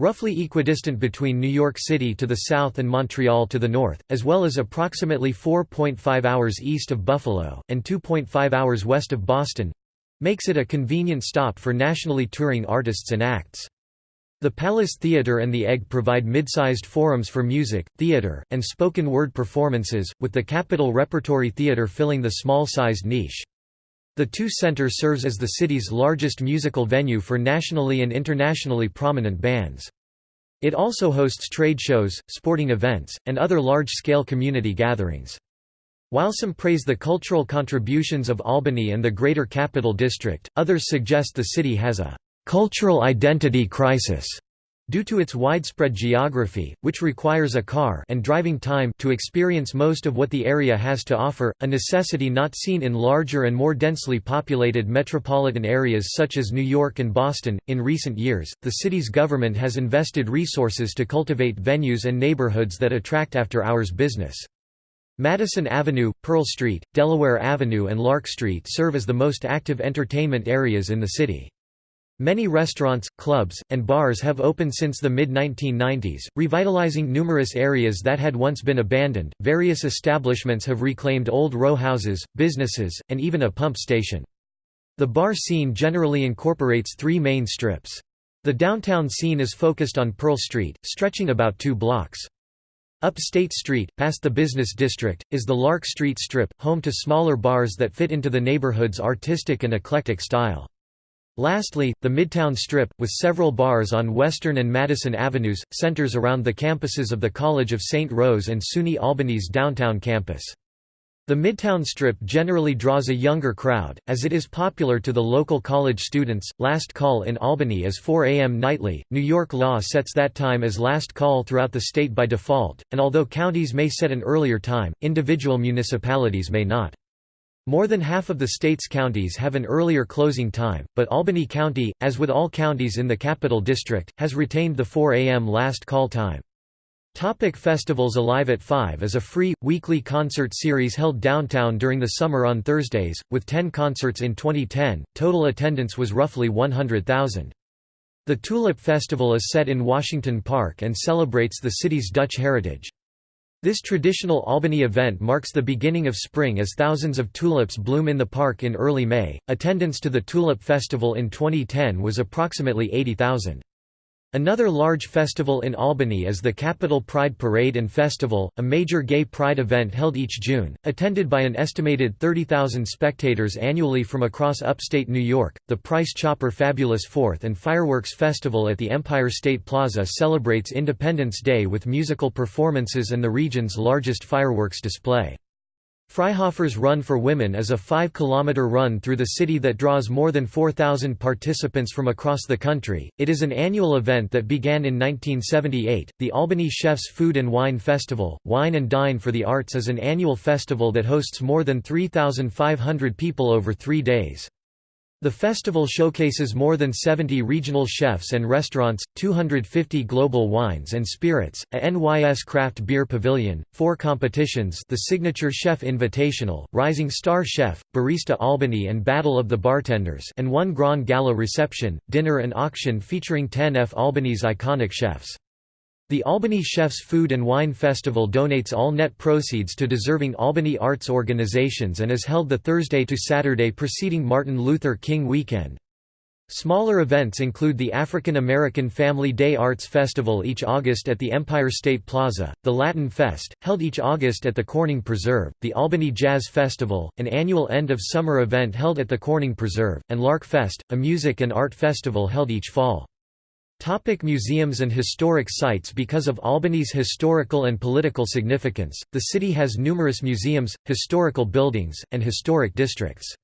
roughly equidistant between New York City to the south and Montreal to the north, as well as approximately 4.5 hours east of Buffalo, and 2.5 hours west of Boston makes it a convenient stop for nationally touring artists and acts. The Palace Theatre and the Egg provide mid-sized forums for music, theatre, and spoken word performances, with the Capitol Repertory Theatre filling the small-sized niche. The two Center serves as the city's largest musical venue for nationally and internationally prominent bands. It also hosts trade shows, sporting events, and other large-scale community gatherings. While some praise the cultural contributions of Albany and the Greater Capital District, others suggest the city has a cultural identity crisis due to its widespread geography, which requires a car and driving time to experience most of what the area has to offer, a necessity not seen in larger and more densely populated metropolitan areas such as New York and Boston. In recent years, the city's government has invested resources to cultivate venues and neighborhoods that attract after-hours business. Madison Avenue, Pearl Street, Delaware Avenue and Lark Street serve as the most active entertainment areas in the city. Many restaurants, clubs, and bars have opened since the mid 1990s, revitalizing numerous areas that had once been abandoned. Various establishments have reclaimed old row houses, businesses, and even a pump station. The bar scene generally incorporates three main strips. The downtown scene is focused on Pearl Street, stretching about two blocks. Up State Street, past the business district, is the Lark Street Strip, home to smaller bars that fit into the neighborhood's artistic and eclectic style. Lastly, the Midtown Strip, with several bars on Western and Madison Avenues, centers around the campuses of the College of St. Rose and SUNY Albany's downtown campus. The Midtown Strip generally draws a younger crowd, as it is popular to the local college students. Last call in Albany is 4 a.m. nightly. New York law sets that time as last call throughout the state by default, and although counties may set an earlier time, individual municipalities may not. More than half of the state's counties have an earlier closing time, but Albany County, as with all counties in the Capital District, has retained the 4 a.m. last call time. Topic festivals Alive at 5 is a free, weekly concert series held downtown during the summer on Thursdays, with 10 concerts in 2010, total attendance was roughly 100,000. The Tulip Festival is set in Washington Park and celebrates the city's Dutch heritage. This traditional Albany event marks the beginning of spring as thousands of tulips bloom in the park in early May. Attendance to the Tulip Festival in 2010 was approximately 80,000. Another large festival in Albany is the Capital Pride Parade and Festival, a major gay pride event held each June, attended by an estimated 30,000 spectators annually from across upstate New York. The Price Chopper Fabulous Fourth and Fireworks Festival at the Empire State Plaza celebrates Independence Day with musical performances and the region's largest fireworks display. Freihofer's Run for Women is a 5-kilometer run through the city that draws more than 4,000 participants from across the country. It is an annual event that began in 1978. The Albany Chefs Food and Wine Festival, Wine and Dine for the Arts is an annual festival that hosts more than 3,500 people over three days. The festival showcases more than 70 regional chefs and restaurants, 250 global wines and spirits, a NYS craft beer pavilion, four competitions the Signature Chef Invitational, Rising Star Chef, Barista Albany and Battle of the Bartenders and one Grand Gala reception, dinner and auction featuring 10 F Albany's iconic chefs. The Albany Chefs Food and Wine Festival donates all net proceeds to deserving Albany arts organizations and is held the Thursday to Saturday preceding Martin Luther King weekend. Smaller events include the African American Family Day Arts Festival each August at the Empire State Plaza, the Latin Fest, held each August at the Corning Preserve, the Albany Jazz Festival, an annual end-of-summer event held at the Corning Preserve, and Lark Fest, a music and art festival held each fall. Topic museums and historic sites Because of Albany's historical and political significance, the city has numerous museums, historical buildings, and historic districts.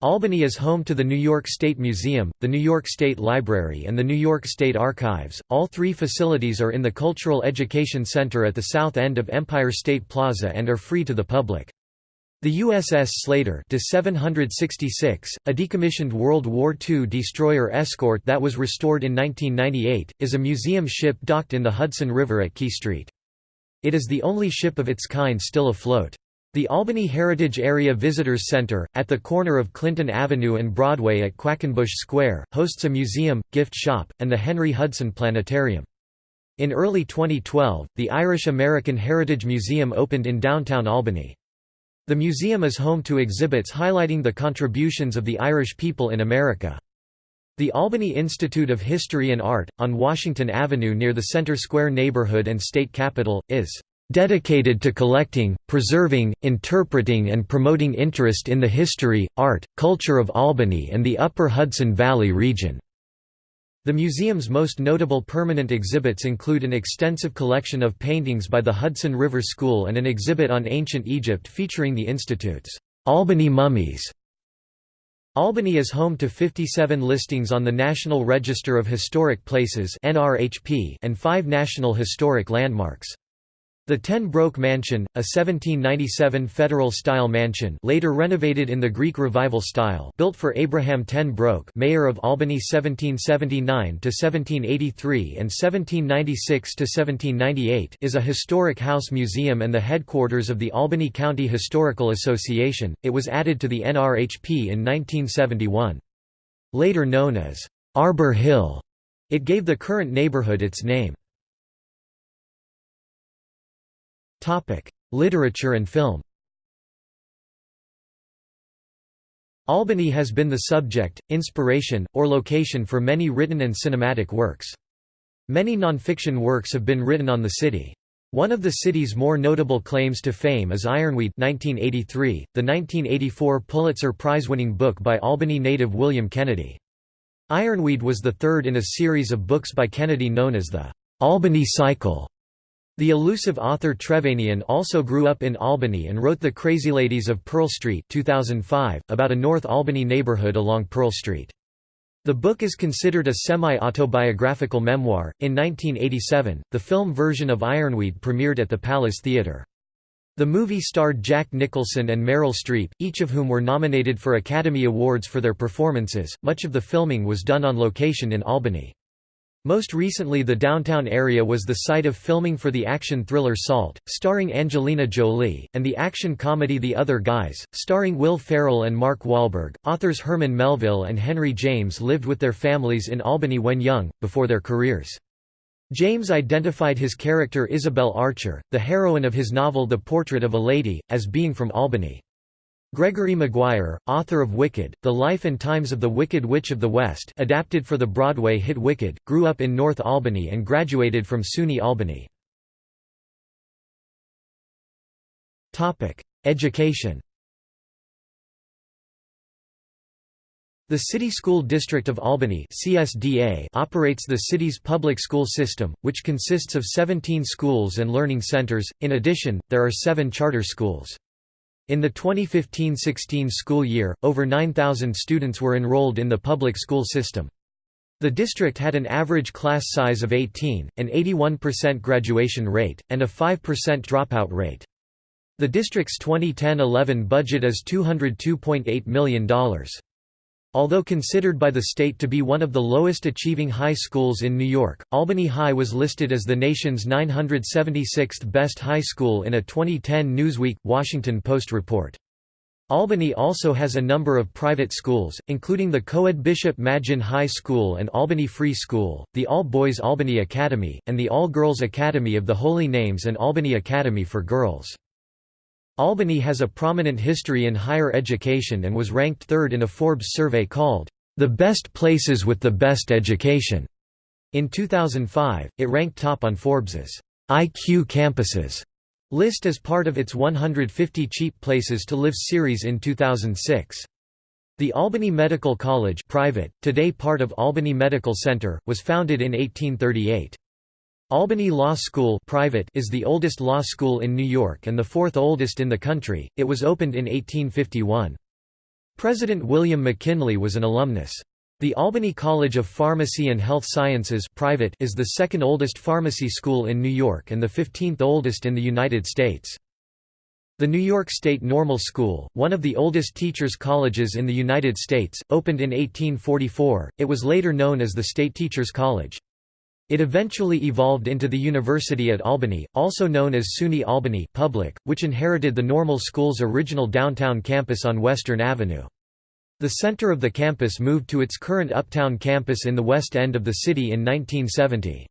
Albany is home to the New York State Museum, the New York State Library and the New York State Archives. All three facilities are in the Cultural Education Center at the south end of Empire State Plaza and are free to the public. The USS Slater De-766, a decommissioned World War II destroyer escort that was restored in 1998, is a museum ship docked in the Hudson River at Quay Street. It is the only ship of its kind still afloat. The Albany Heritage Area Visitors Center, at the corner of Clinton Avenue and Broadway at Quackenbush Square, hosts a museum, gift shop, and the Henry Hudson Planetarium. In early 2012, the Irish American Heritage Museum opened in downtown Albany. The museum is home to exhibits highlighting the contributions of the Irish people in America. The Albany Institute of History and Art, on Washington Avenue near the Center Square neighborhood and state capitol, is dedicated to collecting, preserving, interpreting and promoting interest in the history, art, culture of Albany and the Upper Hudson Valley region." The museum's most notable permanent exhibits include an extensive collection of paintings by the Hudson River School and an exhibit on ancient Egypt featuring the Institute's Albany Mummies. Albany is home to 57 listings on the National Register of Historic Places and five National Historic Landmarks. The Ten Broeck Mansion, a 1797 Federal-style mansion later renovated in the Greek Revival style built for Abraham Ten Broeck mayor of Albany 1779–1783 and 1796–1798 is a historic house museum and the headquarters of the Albany County Historical Association. It was added to the NRHP in 1971. Later known as Arbor Hill, it gave the current neighborhood its name. Literature and film Albany has been the subject, inspiration, or location for many written and cinematic works. Many nonfiction works have been written on the city. One of the city's more notable claims to fame is Ironweed 1983, the 1984 Pulitzer Prize-winning book by Albany native William Kennedy. Ironweed was the third in a series of books by Kennedy known as the Albany Cycle. The elusive author Trevanian also grew up in Albany and wrote The Crazy Ladies of Pearl Street 2005, about a North Albany neighborhood along Pearl Street. The book is considered a semi-autobiographical memoir. In 1987, the film version of Ironweed premiered at the Palace Theatre. The movie starred Jack Nicholson and Meryl Streep, each of whom were nominated for Academy Awards for their performances. Much of the filming was done on location in Albany. Most recently the downtown area was the site of filming for the action thriller Salt, starring Angelina Jolie, and the action comedy The Other Guys, starring Will Ferrell and Mark Wahlberg. Authors Herman Melville and Henry James lived with their families in Albany when young, before their careers. James identified his character Isabel Archer, the heroine of his novel The Portrait of a Lady, as being from Albany. Gregory Maguire, author of Wicked, The Life and Times of the Wicked Witch of the West adapted for the Broadway hit Wicked, grew up in North Albany and graduated from SUNY Albany. Education The City School District of Albany CSDA operates the city's public school system, which consists of 17 schools and learning centers, in addition, there are seven charter schools. In the 2015–16 school year, over 9,000 students were enrolled in the public school system. The district had an average class size of 18, an 81% graduation rate, and a 5% dropout rate. The district's 2010–11 budget is $202.8 million. Although considered by the state to be one of the lowest achieving high schools in New York, Albany High was listed as the nation's 976th best high school in a 2010 Newsweek, Washington Post report. Albany also has a number of private schools, including the co-ed Bishop Maginn High School and Albany Free School, the all-boys Albany Academy, and the all-girls Academy of the Holy Names and Albany Academy for Girls. Albany has a prominent history in higher education and was ranked third in a Forbes survey called, "...the best places with the best education." In 2005, it ranked top on Forbes's IQ Campuses list as part of its 150 Cheap Places to Live series in 2006. The Albany Medical College private, today part of Albany Medical Center, was founded in 1838. Albany Law School private is the oldest law school in New York and the fourth oldest in the country, it was opened in 1851. President William McKinley was an alumnus. The Albany College of Pharmacy and Health Sciences private is the second oldest pharmacy school in New York and the 15th oldest in the United States. The New York State Normal School, one of the oldest teachers' colleges in the United States, opened in 1844, it was later known as the State Teachers College. It eventually evolved into the University at Albany, also known as SUNY Albany Public, which inherited the Normal School's original downtown campus on Western Avenue. The center of the campus moved to its current uptown campus in the west end of the city in 1970.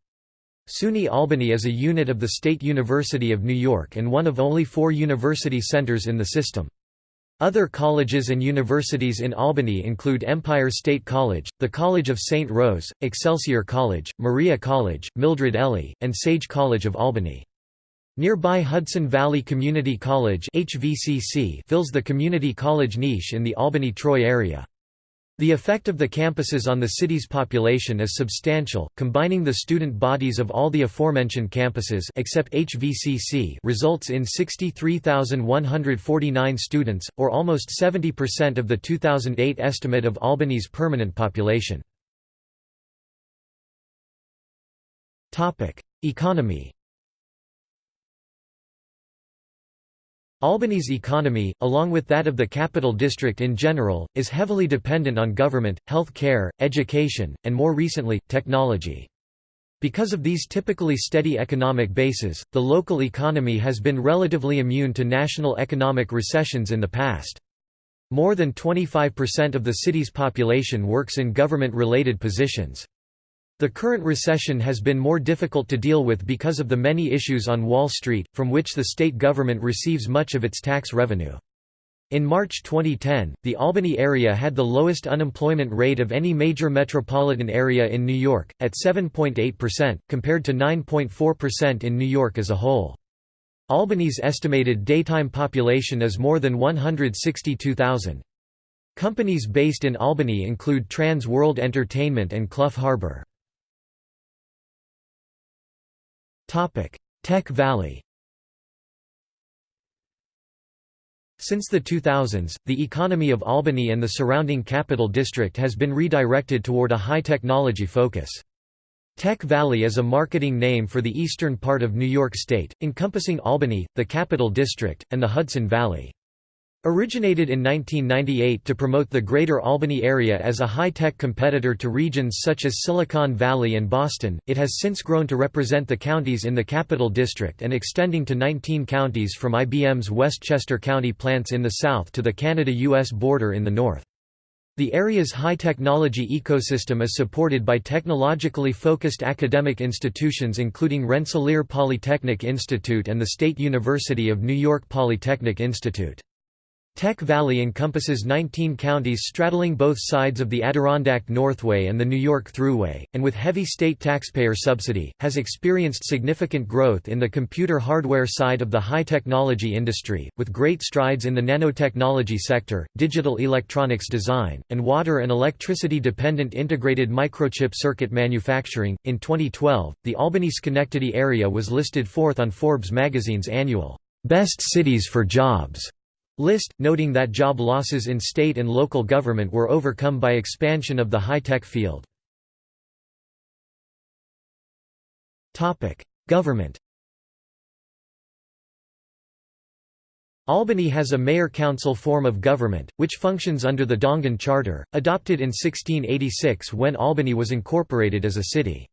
SUNY Albany is a unit of the State University of New York and one of only four university centers in the system. Other colleges and universities in Albany include Empire State College, the College of St. Rose, Excelsior College, Maria College, Mildred Elley, and Sage College of Albany. Nearby Hudson Valley Community College fills the community college niche in the Albany-Troy area. The effect of the campuses on the city's population is substantial, combining the student bodies of all the aforementioned campuses except HVCC results in 63,149 students, or almost 70% of the 2008 estimate of Albany's permanent population. Economy Albany's economy, along with that of the Capital District in general, is heavily dependent on government, health care, education, and more recently, technology. Because of these typically steady economic bases, the local economy has been relatively immune to national economic recessions in the past. More than 25% of the city's population works in government-related positions. The current recession has been more difficult to deal with because of the many issues on Wall Street, from which the state government receives much of its tax revenue. In March 2010, the Albany area had the lowest unemployment rate of any major metropolitan area in New York, at 7.8%, compared to 9.4% in New York as a whole. Albany's estimated daytime population is more than 162,000. Companies based in Albany include Trans World Entertainment and Clough Harbor. Tech Valley Since the 2000s, the economy of Albany and the surrounding Capital District has been redirected toward a high-technology focus. Tech Valley is a marketing name for the eastern part of New York State, encompassing Albany, the Capital District, and the Hudson Valley. Originated in 1998 to promote the Greater Albany area as a high-tech competitor to regions such as Silicon Valley and Boston, it has since grown to represent the counties in the Capital District and extending to 19 counties from IBM's Westchester County plants in the south to the Canada-US border in the north. The area's high-technology ecosystem is supported by technologically focused academic institutions including Rensselaer Polytechnic Institute and the State University of New York Polytechnic Institute. Tech Valley encompasses 19 counties straddling both sides of the Adirondack Northway and the New York Thruway, and with heavy state taxpayer subsidy, has experienced significant growth in the computer hardware side of the high-technology industry, with great strides in the nanotechnology sector, digital electronics design, and water and electricity-dependent integrated microchip circuit manufacturing. In 2012, the Albany-Schenectady area was listed fourth on Forbes magazine's annual Best Cities for Jobs list, noting that job losses in state and local government were overcome by expansion of the high-tech field. Government Albany has a mayor-council form of government, which functions under the Dongan Charter, adopted in 1686 when Albany was incorporated as a city.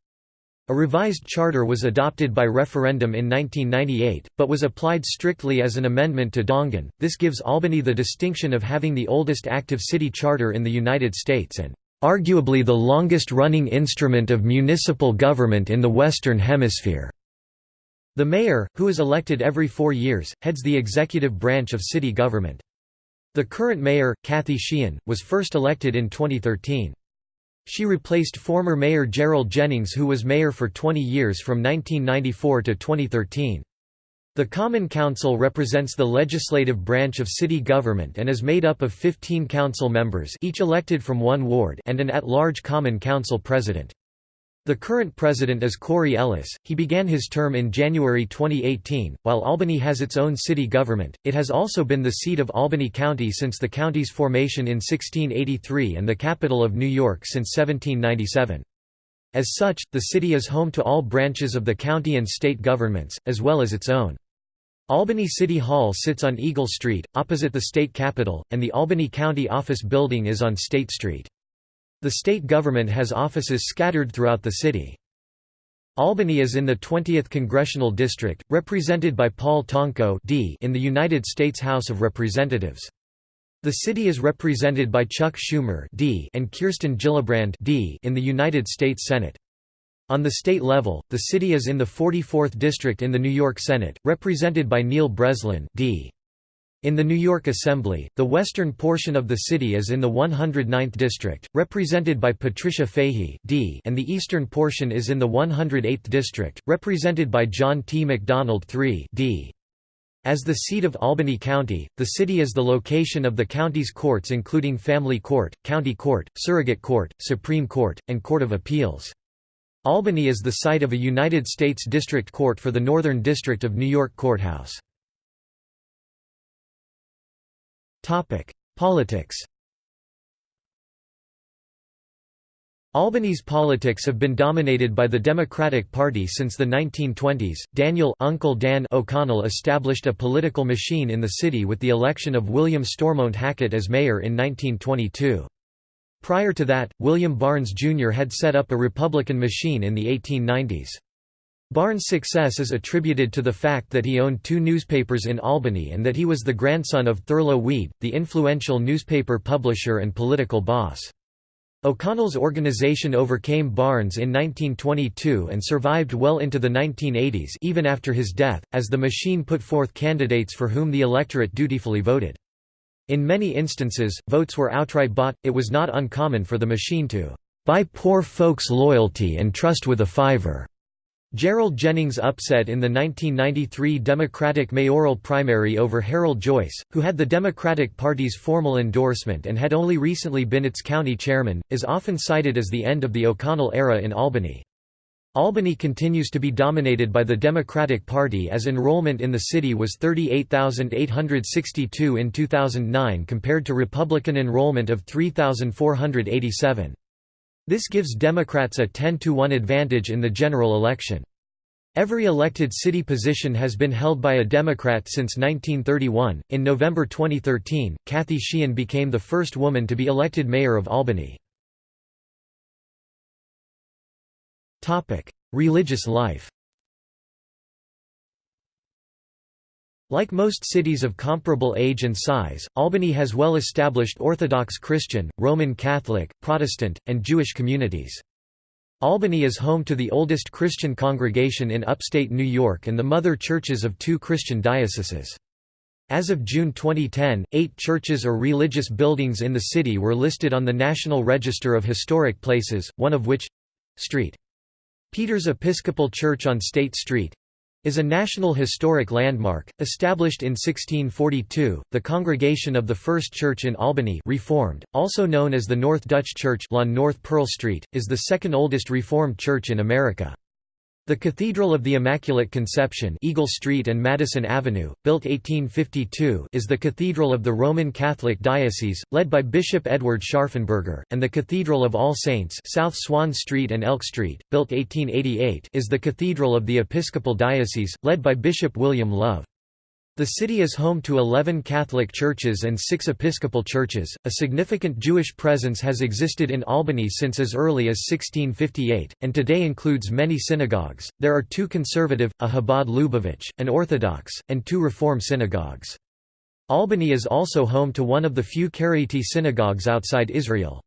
A revised charter was adopted by referendum in 1998, but was applied strictly as an amendment to Dongan. This gives Albany the distinction of having the oldest active city charter in the United States and arguably the longest-running instrument of municipal government in the Western Hemisphere. The mayor, who is elected every four years, heads the executive branch of city government. The current mayor, Kathy Sheehan, was first elected in 2013. She replaced former Mayor Gerald Jennings who was mayor for 20 years from 1994 to 2013. The Common Council represents the legislative branch of city government and is made up of 15 council members each elected from one ward and an at-large Common Council president. The current president is Corey Ellis. He began his term in January 2018. While Albany has its own city government, it has also been the seat of Albany County since the county's formation in 1683 and the capital of New York since 1797. As such, the city is home to all branches of the county and state governments, as well as its own. Albany City Hall sits on Eagle Street, opposite the state capitol, and the Albany County Office Building is on State Street. The state government has offices scattered throughout the city. Albany is in the 20th Congressional District, represented by Paul Tonko D in the United States House of Representatives. The city is represented by Chuck Schumer D and Kirsten Gillibrand D in the United States Senate. On the state level, the city is in the 44th District in the New York Senate, represented by Neil Breslin D. In the New York Assembly, the western portion of the city is in the 109th District, represented by Patricia Fahy D, and the eastern portion is in the 108th District, represented by John T. McDonald III D. As the seat of Albany County, the city is the location of the county's courts including Family Court, County Court, Surrogate Court, Supreme Court, and Court of Appeals. Albany is the site of a United States District Court for the Northern District of New York Courthouse. Topic: Politics. Albany's politics have been dominated by the Democratic Party since the 1920s. Daniel Uncle Dan O'Connell established a political machine in the city with the election of William Stormont Hackett as mayor in 1922. Prior to that, William Barnes Jr. had set up a Republican machine in the 1890s. Barnes' success is attributed to the fact that he owned two newspapers in Albany and that he was the grandson of Thurlow Weed, the influential newspaper publisher and political boss. O'Connell's organization overcame Barnes in 1922 and survived well into the 1980s even after his death, as the machine put forth candidates for whom the electorate dutifully voted. In many instances, votes were outright bought, it was not uncommon for the machine to "...buy poor folks' loyalty and trust with a fiver." Gerald Jennings upset in the 1993 Democratic mayoral primary over Harold Joyce, who had the Democratic Party's formal endorsement and had only recently been its county chairman, is often cited as the end of the O'Connell era in Albany. Albany continues to be dominated by the Democratic Party as enrollment in the city was 38,862 in 2009 compared to Republican enrollment of 3,487. This gives Democrats a 10-to-1 advantage in the general election. Every elected city position has been held by a Democrat since 1931. In November 2013, Kathy Sheehan became the first woman to be elected mayor of Albany. Topic: Religious life. Like most cities of comparable age and size, Albany has well-established Orthodox Christian, Roman Catholic, Protestant, and Jewish communities. Albany is home to the oldest Christian congregation in upstate New York and the mother churches of two Christian dioceses. As of June 2010, eight churches or religious buildings in the city were listed on the National Register of Historic Places, one of which—St. Peter's Episcopal Church on State Street, is a National Historic Landmark, established in 1642, the congregation of the First Church in Albany Reformed, also known as the North Dutch Church on North Pearl Street, is the second oldest Reformed church in America. The Cathedral of the Immaculate Conception Eagle Street and Madison Avenue, built 1852 is the Cathedral of the Roman Catholic Diocese, led by Bishop Edward Scharfenberger, and the Cathedral of All Saints South Swan Street and Elk Street, built 1888 is the Cathedral of the Episcopal Diocese, led by Bishop William Love. The city is home to 11 Catholic churches and six Episcopal churches. A significant Jewish presence has existed in Albany since as early as 1658, and today includes many synagogues. There are two conservative, a Chabad Lubavitch, an Orthodox, and two Reform synagogues. Albany is also home to one of the few Karaite synagogues outside Israel.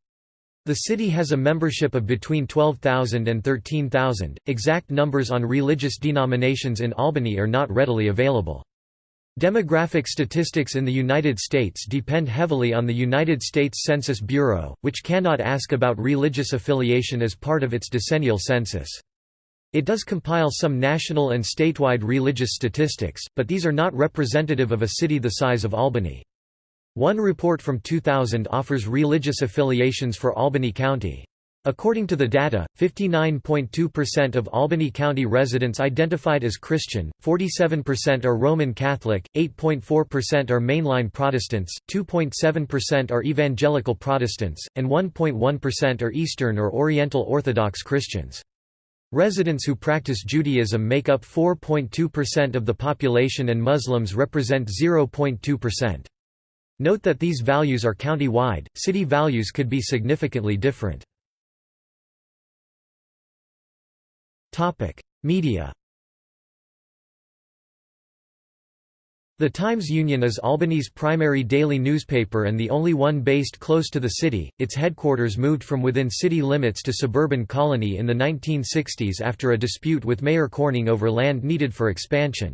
The city has a membership of between 12,000 and 13,000. Exact numbers on religious denominations in Albany are not readily available. Demographic statistics in the United States depend heavily on the United States Census Bureau, which cannot ask about religious affiliation as part of its decennial census. It does compile some national and statewide religious statistics, but these are not representative of a city the size of Albany. One report from 2000 offers religious affiliations for Albany County. According to the data, 59.2% of Albany County residents identified as Christian, 47% are Roman Catholic, 8.4% are mainline Protestants, 2.7% are evangelical Protestants, and 1.1% are Eastern or Oriental Orthodox Christians. Residents who practice Judaism make up 4.2% of the population and Muslims represent 0.2%. Note that these values are county-wide, city values could be significantly different. Media The Times-Union is Albany's primary daily newspaper and the only one based close to the city. Its headquarters moved from within city limits to suburban Colonie in the 1960s after a dispute with Mayor Corning over land needed for expansion.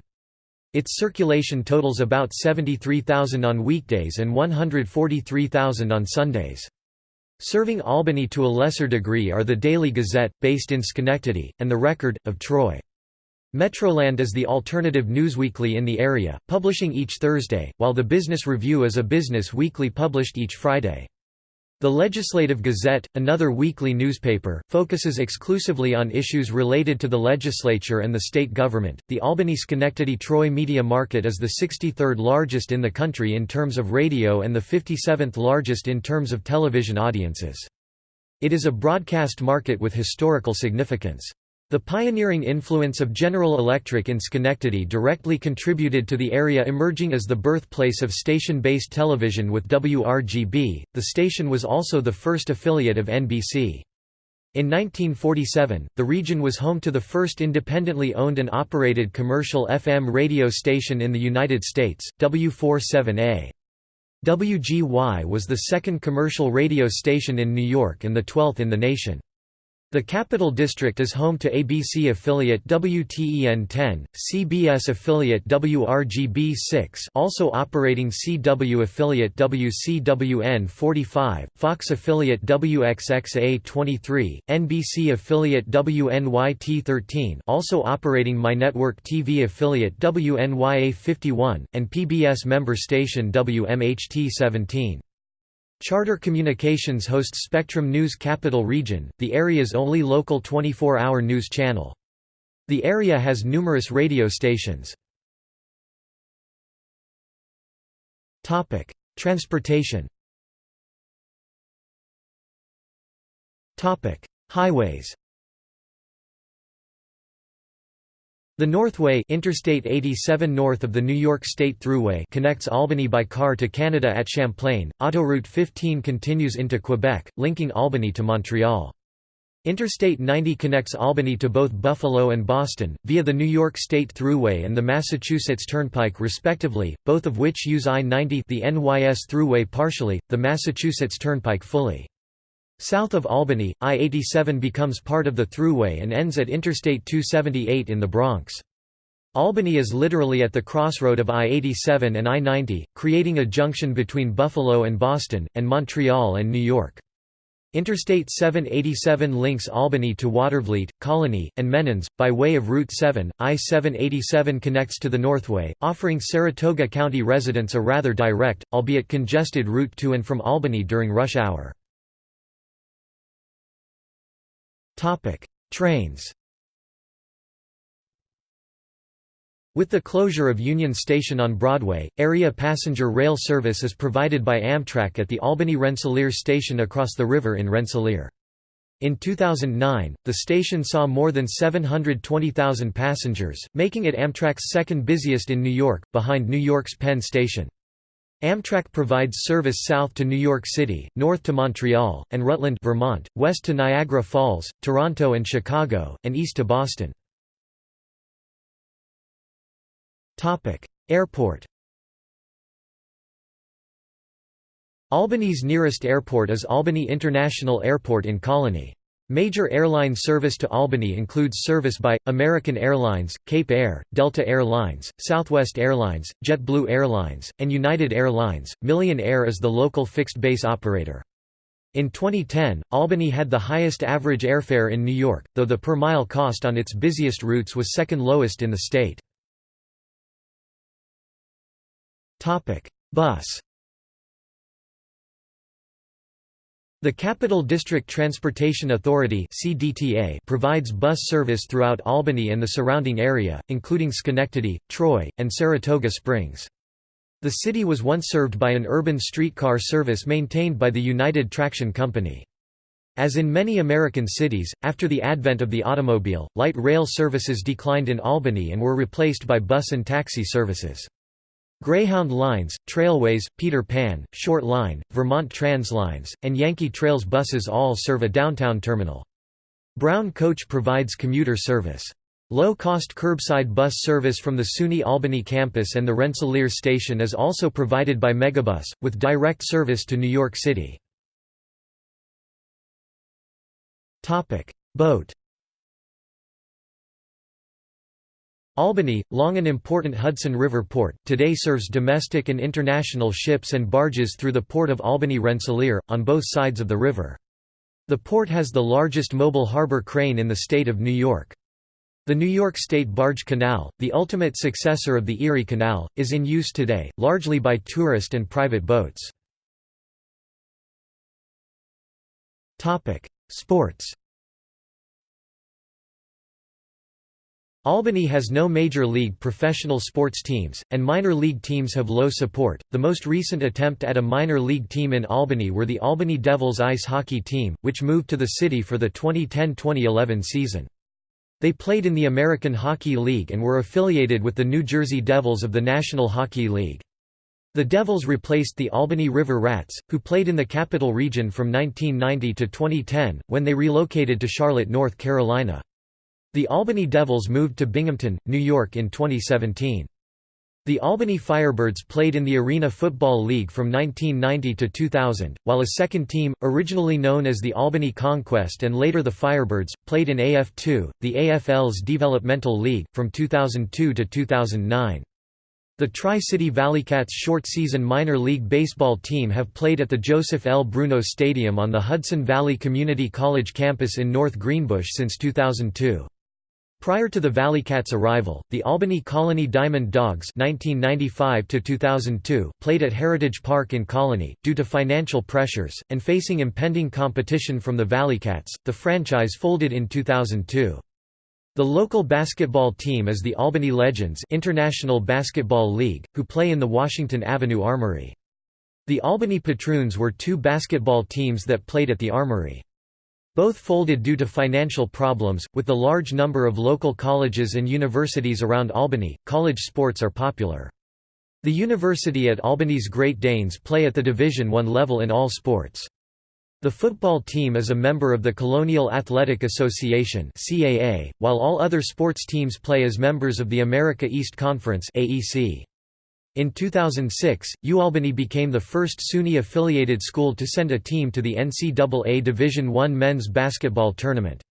Its circulation totals about 73,000 on weekdays and 143,000 on Sundays. Serving Albany to a lesser degree are the Daily Gazette, based in Schenectady, and The Record, of Troy. Metroland is the alternative newsweekly in the area, publishing each Thursday, while the Business Review is a business weekly published each Friday. The Legislative Gazette, another weekly newspaper, focuses exclusively on issues related to the legislature and the state government. The Albany Schenectady Troy media market is the 63rd largest in the country in terms of radio and the 57th largest in terms of television audiences. It is a broadcast market with historical significance. The pioneering influence of General Electric in Schenectady directly contributed to the area emerging as the birthplace of station-based television with WRGB. The station was also the first affiliate of NBC. In 1947, the region was home to the first independently owned and operated commercial FM radio station in the United States, W47A. WGY was the second commercial radio station in New York and the 12th in the nation. The Capital District is home to ABC affiliate WTEN-10, CBS affiliate WRGB-6 also operating CW affiliate WCWN-45, Fox affiliate WXXA-23, NBC affiliate WNYT-13 also operating MyNetwork TV affiliate WNYA-51, and PBS member station WMHT-17. Charter Communications hosts Spectrum News Capital Region, the area's only local 24-hour news channel. The area has numerous radio stations. Transportation Highways The Northway Interstate 87 north of the New York State Thruway connects Albany by car to Canada at Champlain. Autoroute 15 continues into Quebec, linking Albany to Montreal. Interstate 90 connects Albany to both Buffalo and Boston, via the New York State Thruway and the Massachusetts Turnpike respectively, both of which use I-90 the NYS Thruway partially, the Massachusetts Turnpike fully. South of Albany, I-87 becomes part of the Thruway and ends at Interstate 278 in the Bronx. Albany is literally at the crossroad of I-87 and I-90, creating a junction between Buffalo and Boston, and Montreal and New York. Interstate 787 links Albany to Watervliet, Colonie, and Menands, by way of Route 7. I-787 connects to the Northway, offering Saratoga County residents a rather direct, albeit congested route to and from Albany during rush hour. Topic: Trains. With the closure of Union Station on Broadway, area passenger rail service is provided by Amtrak at the Albany Rensselaer station across the river in Rensselaer. In 2009, the station saw more than 720,000 passengers, making it Amtrak's second busiest in New York, behind New York's Penn Station. Amtrak provides service south to New York City, north to Montreal, and Rutland Vermont, west to Niagara Falls, Toronto and Chicago, and east to Boston. Airport Albany's nearest airport is Albany International Airport in Colonie. Major airline service to Albany includes service by, American Airlines, Cape Air, Delta Air Lines, Southwest Airlines, JetBlue Airlines, and United Airlines. Million Air is the local fixed-base operator. In 2010, Albany had the highest average airfare in New York, though the per-mile cost on its busiest routes was second lowest in the state. Bus The Capital District Transportation Authority provides bus service throughout Albany and the surrounding area, including Schenectady, Troy, and Saratoga Springs. The city was once served by an urban streetcar service maintained by the United Traction Company. As in many American cities, after the advent of the automobile, light rail services declined in Albany and were replaced by bus and taxi services. Greyhound Lines, Trailways, Peter Pan, Short Line, Vermont Trans Lines, and Yankee Trails buses all serve a downtown terminal. Brown Coach provides commuter service. Low-cost curbside bus service from the SUNY Albany campus and the Rensselaer station is also provided by Megabus, with direct service to New York City. Boat Albany, long an important Hudson River port, today serves domestic and international ships and barges through the port of Albany-Rensselaer, on both sides of the river. The port has the largest mobile harbor crane in the state of New York. The New York State Barge Canal, the ultimate successor of the Erie Canal, is in use today, largely by tourist and private boats. Sports Albany has no major league professional sports teams, and minor league teams have low support. The most recent attempt at a minor league team in Albany were the Albany Devils ice hockey team, which moved to the city for the 2010-2011 season. They played in the American Hockey League and were affiliated with the New Jersey Devils of the National Hockey League. The Devils replaced the Albany River Rats, who played in the Capital Region from 1990 to 2010, when they relocated to Charlotte, North Carolina. The Albany Devils moved to Binghamton, New York in 2017. The Albany Firebirds played in the Arena Football League from 1990 to 2000, while a second team, originally known as the Albany Conquest and later the Firebirds, played in AF2, the AFL's developmental league, from 2002 to 2009. The Tri-City Valleycats short-season minor league baseball team have played at the Joseph L. Bruno Stadium on the Hudson Valley Community College campus in North Greenbush since 2002. Prior to the Valleycats' arrival, the Albany Colonie Diamond Dogs (1995–2002) played at Heritage Park in Colonie. Due to financial pressures and facing impending competition from the Valleycats, the franchise folded in 2002. The local basketball team is the Albany Legends International Basketball League, who play in the Washington Avenue Armory. The Albany Patroons were two basketball teams that played at the Armory. Both folded due to financial problems. With the large number of local colleges and universities around Albany, college sports are popular. The University at Albany's Great Danes play at the Division I level in all sports. The football team is a member of the Colonial Athletic Association (CAA), while all other sports teams play as members of the America East Conference (AEC). In 2006, UAlbany became the first SUNY-affiliated school to send a team to the NCAA Division I men's basketball tournament.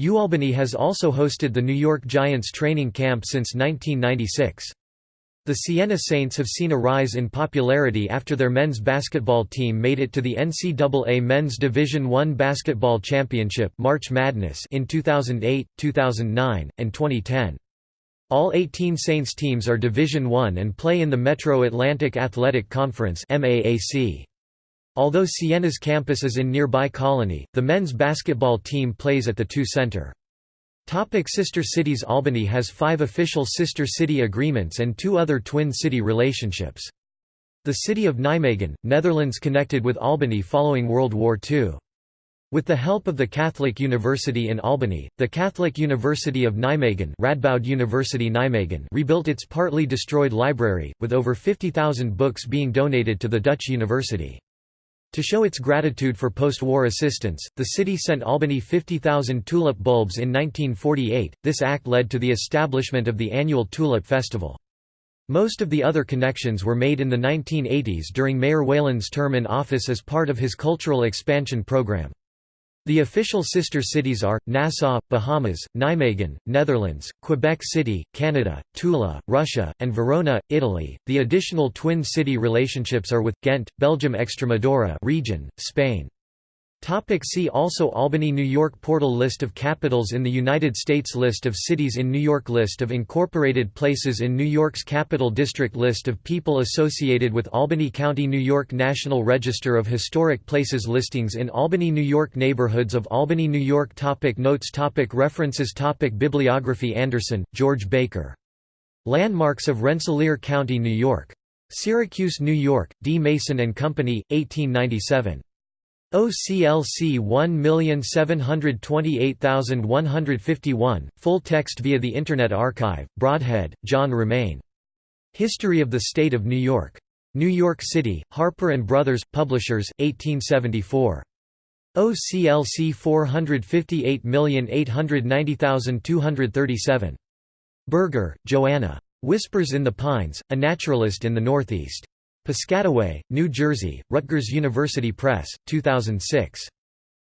UAlbany has also hosted the New York Giants training camp since 1996. The Siena Saints have seen a rise in popularity after their men's basketball team made it to the NCAA Men's Division I Basketball Championship March Madness in 2008, 2009, and 2010. All 18 Saints teams are Division I and play in the Metro Atlantic Athletic Conference Although Siena's campus is in nearby Colonie, the men's basketball team plays at the two center. Topic sister cities Albany has five official sister city agreements and two other twin city relationships. The city of Nijmegen, Netherlands connected with Albany following World War II. With the help of the Catholic University in Albany, the Catholic University of Nijmegen, Radboud University Nijmegen rebuilt its partly destroyed library, with over 50,000 books being donated to the Dutch university. To show its gratitude for post-war assistance, the city sent Albany 50,000 tulip bulbs in 1948. This act led to the establishment of the annual Tulip Festival. Most of the other connections were made in the 1980s during Mayor Whalen's term in office as part of his cultural expansion program. The official sister cities are, Nassau, Bahamas, Nijmegen, Netherlands, Quebec City, Canada, Tula, Russia, and Verona, Italy. The additional twin city relationships are with, Ghent, Belgium Extremadura region, Spain. Topic see also Albany New York Portal List of capitals in the United States List of cities in New York List of incorporated places in New York's Capital District List of people associated with Albany County New York National Register of Historic Places Listings in Albany New York Neighborhoods of Albany New York topic Notes topic References topic Bibliography Anderson, George Baker. Landmarks of Rensselaer County New York. Syracuse, New York, D. Mason & Company, 1897. OCLC 1728151, full text via the Internet Archive, Brodhead, John Romeyn. History of the State of New York. New York City, Harper & Brothers, Publishers, 1874. OCLC 458890237. Burger, Joanna. Whispers in the Pines, A Naturalist in the Northeast. Piscataway, New Jersey, Rutgers University Press, 2006.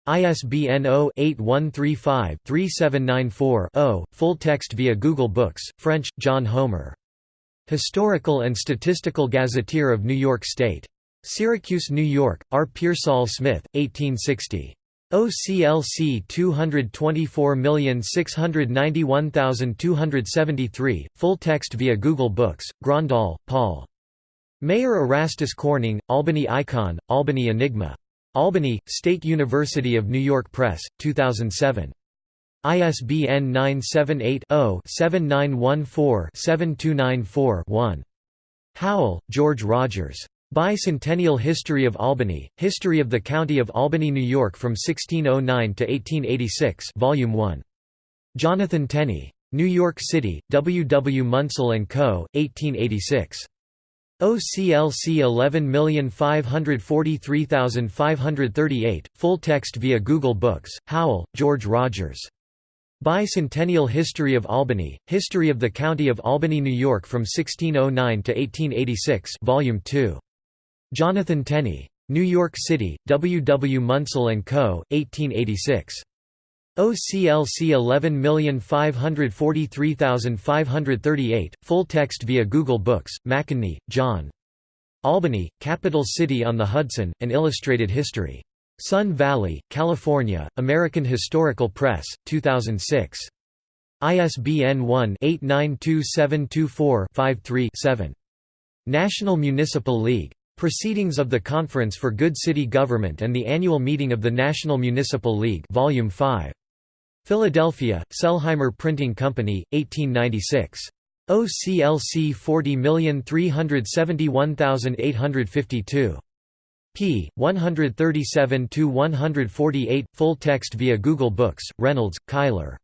ISBN 0-8135-3794-0, full text via Google Books, French, John Homer. Historical and Statistical Gazetteer of New York State. Syracuse, New York, R. Pearsall Smith, 1860. OCLC 224691273, full text via Google Books, Grondahl, Paul. Mayor Erastus Corning, Albany Icon, Albany Enigma. Albany, State University of New York Press, 2007. ISBN 978-0-7914-7294-1. Howell, George Rogers. Bicentennial History of Albany, History of the County of Albany, New York from 1609 to 1886 Volume 1. Jonathan Tenney. New York City, W. W. Munsell & Co., 1886. OCLC 11543538, full text via Google Books, Howell, George Rogers. Bicentennial History of Albany, History of the County of Albany, New York from 1609 to 1886 Volume 2. Jonathan Tenney. New York City, W. W. Munsell & Co., 1886. OCLC 11543538, full text via Google Books, McEneny, John. Albany, Capital City on the Hudson, An Illustrated History. Sun Valley, California, American Historical Press, 2006. ISBN 1-892724-53-7. National Municipal League. Proceedings of the Conference for Good City Government and the Annual Meeting of the National Municipal League Volume 5. Philadelphia, Selheimer Printing Company, 1896. OCLC 40371852. p. 137–148, full text via Google Books, Reynolds, Cuyler.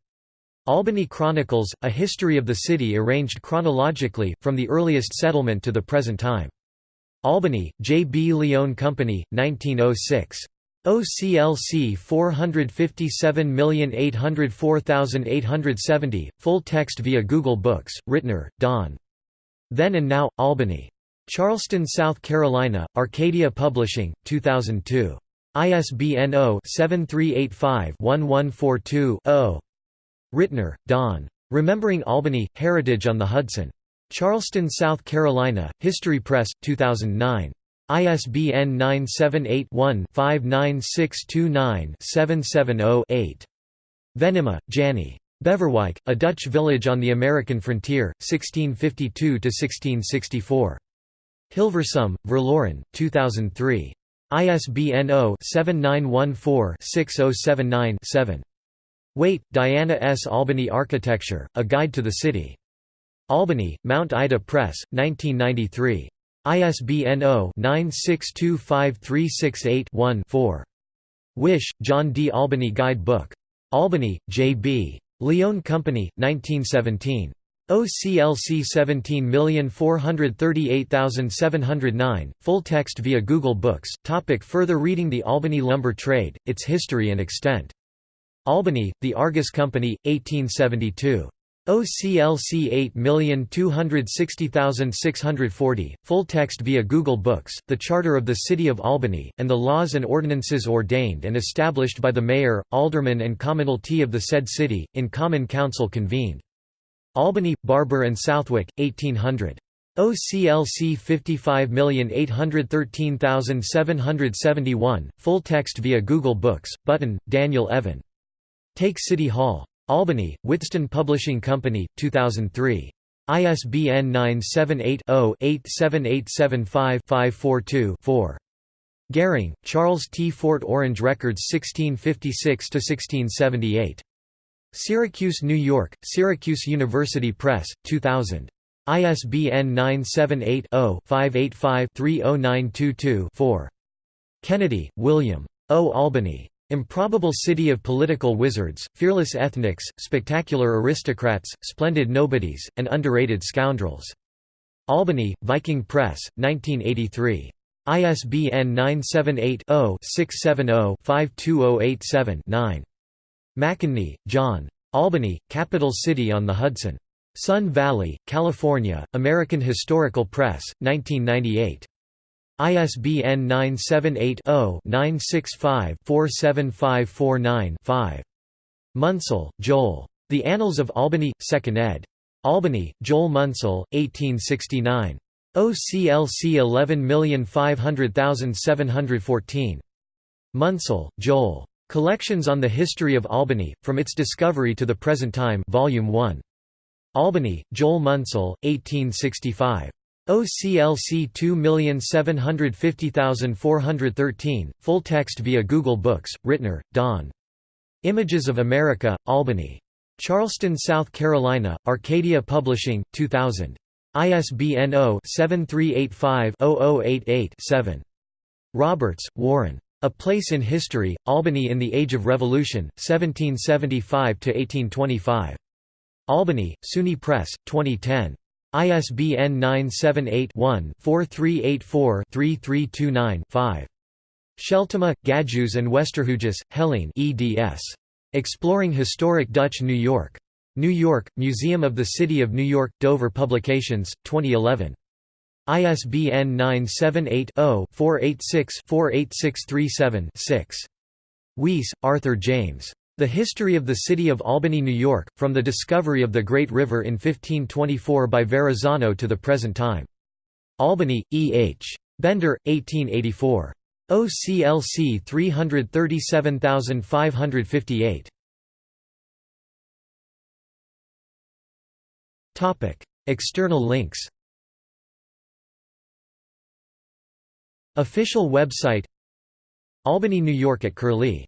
Albany Chronicles, A History of the City arranged chronologically, from the earliest settlement to the present time. Albany, J. B. Lyon Company, 1906. OCLC 457804870, full text via Google Books, Rittner, Don. Then and Now, Albany. Charleston, South Carolina, Arcadia Publishing, 2002. ISBN 0-7385-1142-0. Rittner, Don. Remembering Albany, Heritage on the Hudson. Charleston, South Carolina, History Press, 2009. ISBN 978-1-59629-770-8. Venema, Jannie. Beverwijck, a Dutch village on the American frontier, 1652–1664. Hilversum, Verloren, 2003. ISBN 0-7914-6079-7. Waite, Diana S. Albany Architecture, A Guide to the City. Albany, Mount Ida Press, 1993. ISBN 0-9625368-1-4. Wish, John D. Albany Guide Book. Albany, J. B. Lyon Company, 1917. OCLC 17438709, full text via Google Books. Topic further reading The Albany Lumber Trade, Its History and Extent. Albany, The Argus Company, 1872. OCLC 8260640, full text via Google Books, the Charter of the City of Albany, and the laws and ordinances ordained and established by the Mayor, Aldermen and Commonalty of the said city, in Common Council convened. Albany, Barber and Southwick, 1800. OCLC 55813771, full text via Google Books, Button, Daniel Evan. Take City Hall. Albany, Withstone Publishing Company, 2003. ISBN 978-0-87875-542-4. Gehring, Charles T. Fort Orange Records 1656–1678. Syracuse, New York, Syracuse University Press, 2000. ISBN 978-0-585-30922-4. Kennedy, William. O. Albany. Improbable City of Political Wizards, Fearless Ethnics, Spectacular Aristocrats, Splendid Nobodies, and Underrated Scoundrels. Albany, Viking Press, 1983. ISBN 978-0-670-52087-9. McEneny, John. Albany, Capital City on the Hudson. Sun Valley, California, American Historical Press, 1998. ISBN 978-0-965-47549-5. Munsell, Joel. The Annals of Albany, 2nd ed. Albany, Joel Munsell, 1869. OCLC 11500714. Munsell, Joel. Collections on the History of Albany, From Its Discovery to the Present Time Volume 1. Albany, Joel Munsell, 1865. OCLC 2750413, full text via Google Books, Rittner, Don. Images of America, Albany. Charleston, South Carolina, Arcadia Publishing, 2000. ISBN 0-7385-0088-7. Roberts, Warren. A Place in History, Albany in the Age of Revolution, 1775–1825. Albany, SUNY Press, 2010. ISBN 978-1-4384-3329-5. Scheltema, Gajus and Westerhuijs, Helene eds. Exploring Historic Dutch New York. New York, Museum of the City of New York, Dover Publications, 2011. ISBN 978-0-486-48637-6. Weise, Arthur James. The History of the City of Albany, New York, from the discovery of the Great River in 1524 by Verrazzano to the present time. Albany, E. H. Bender, 1884. OCLC 337558. External links Official website Albany, New York at Curlie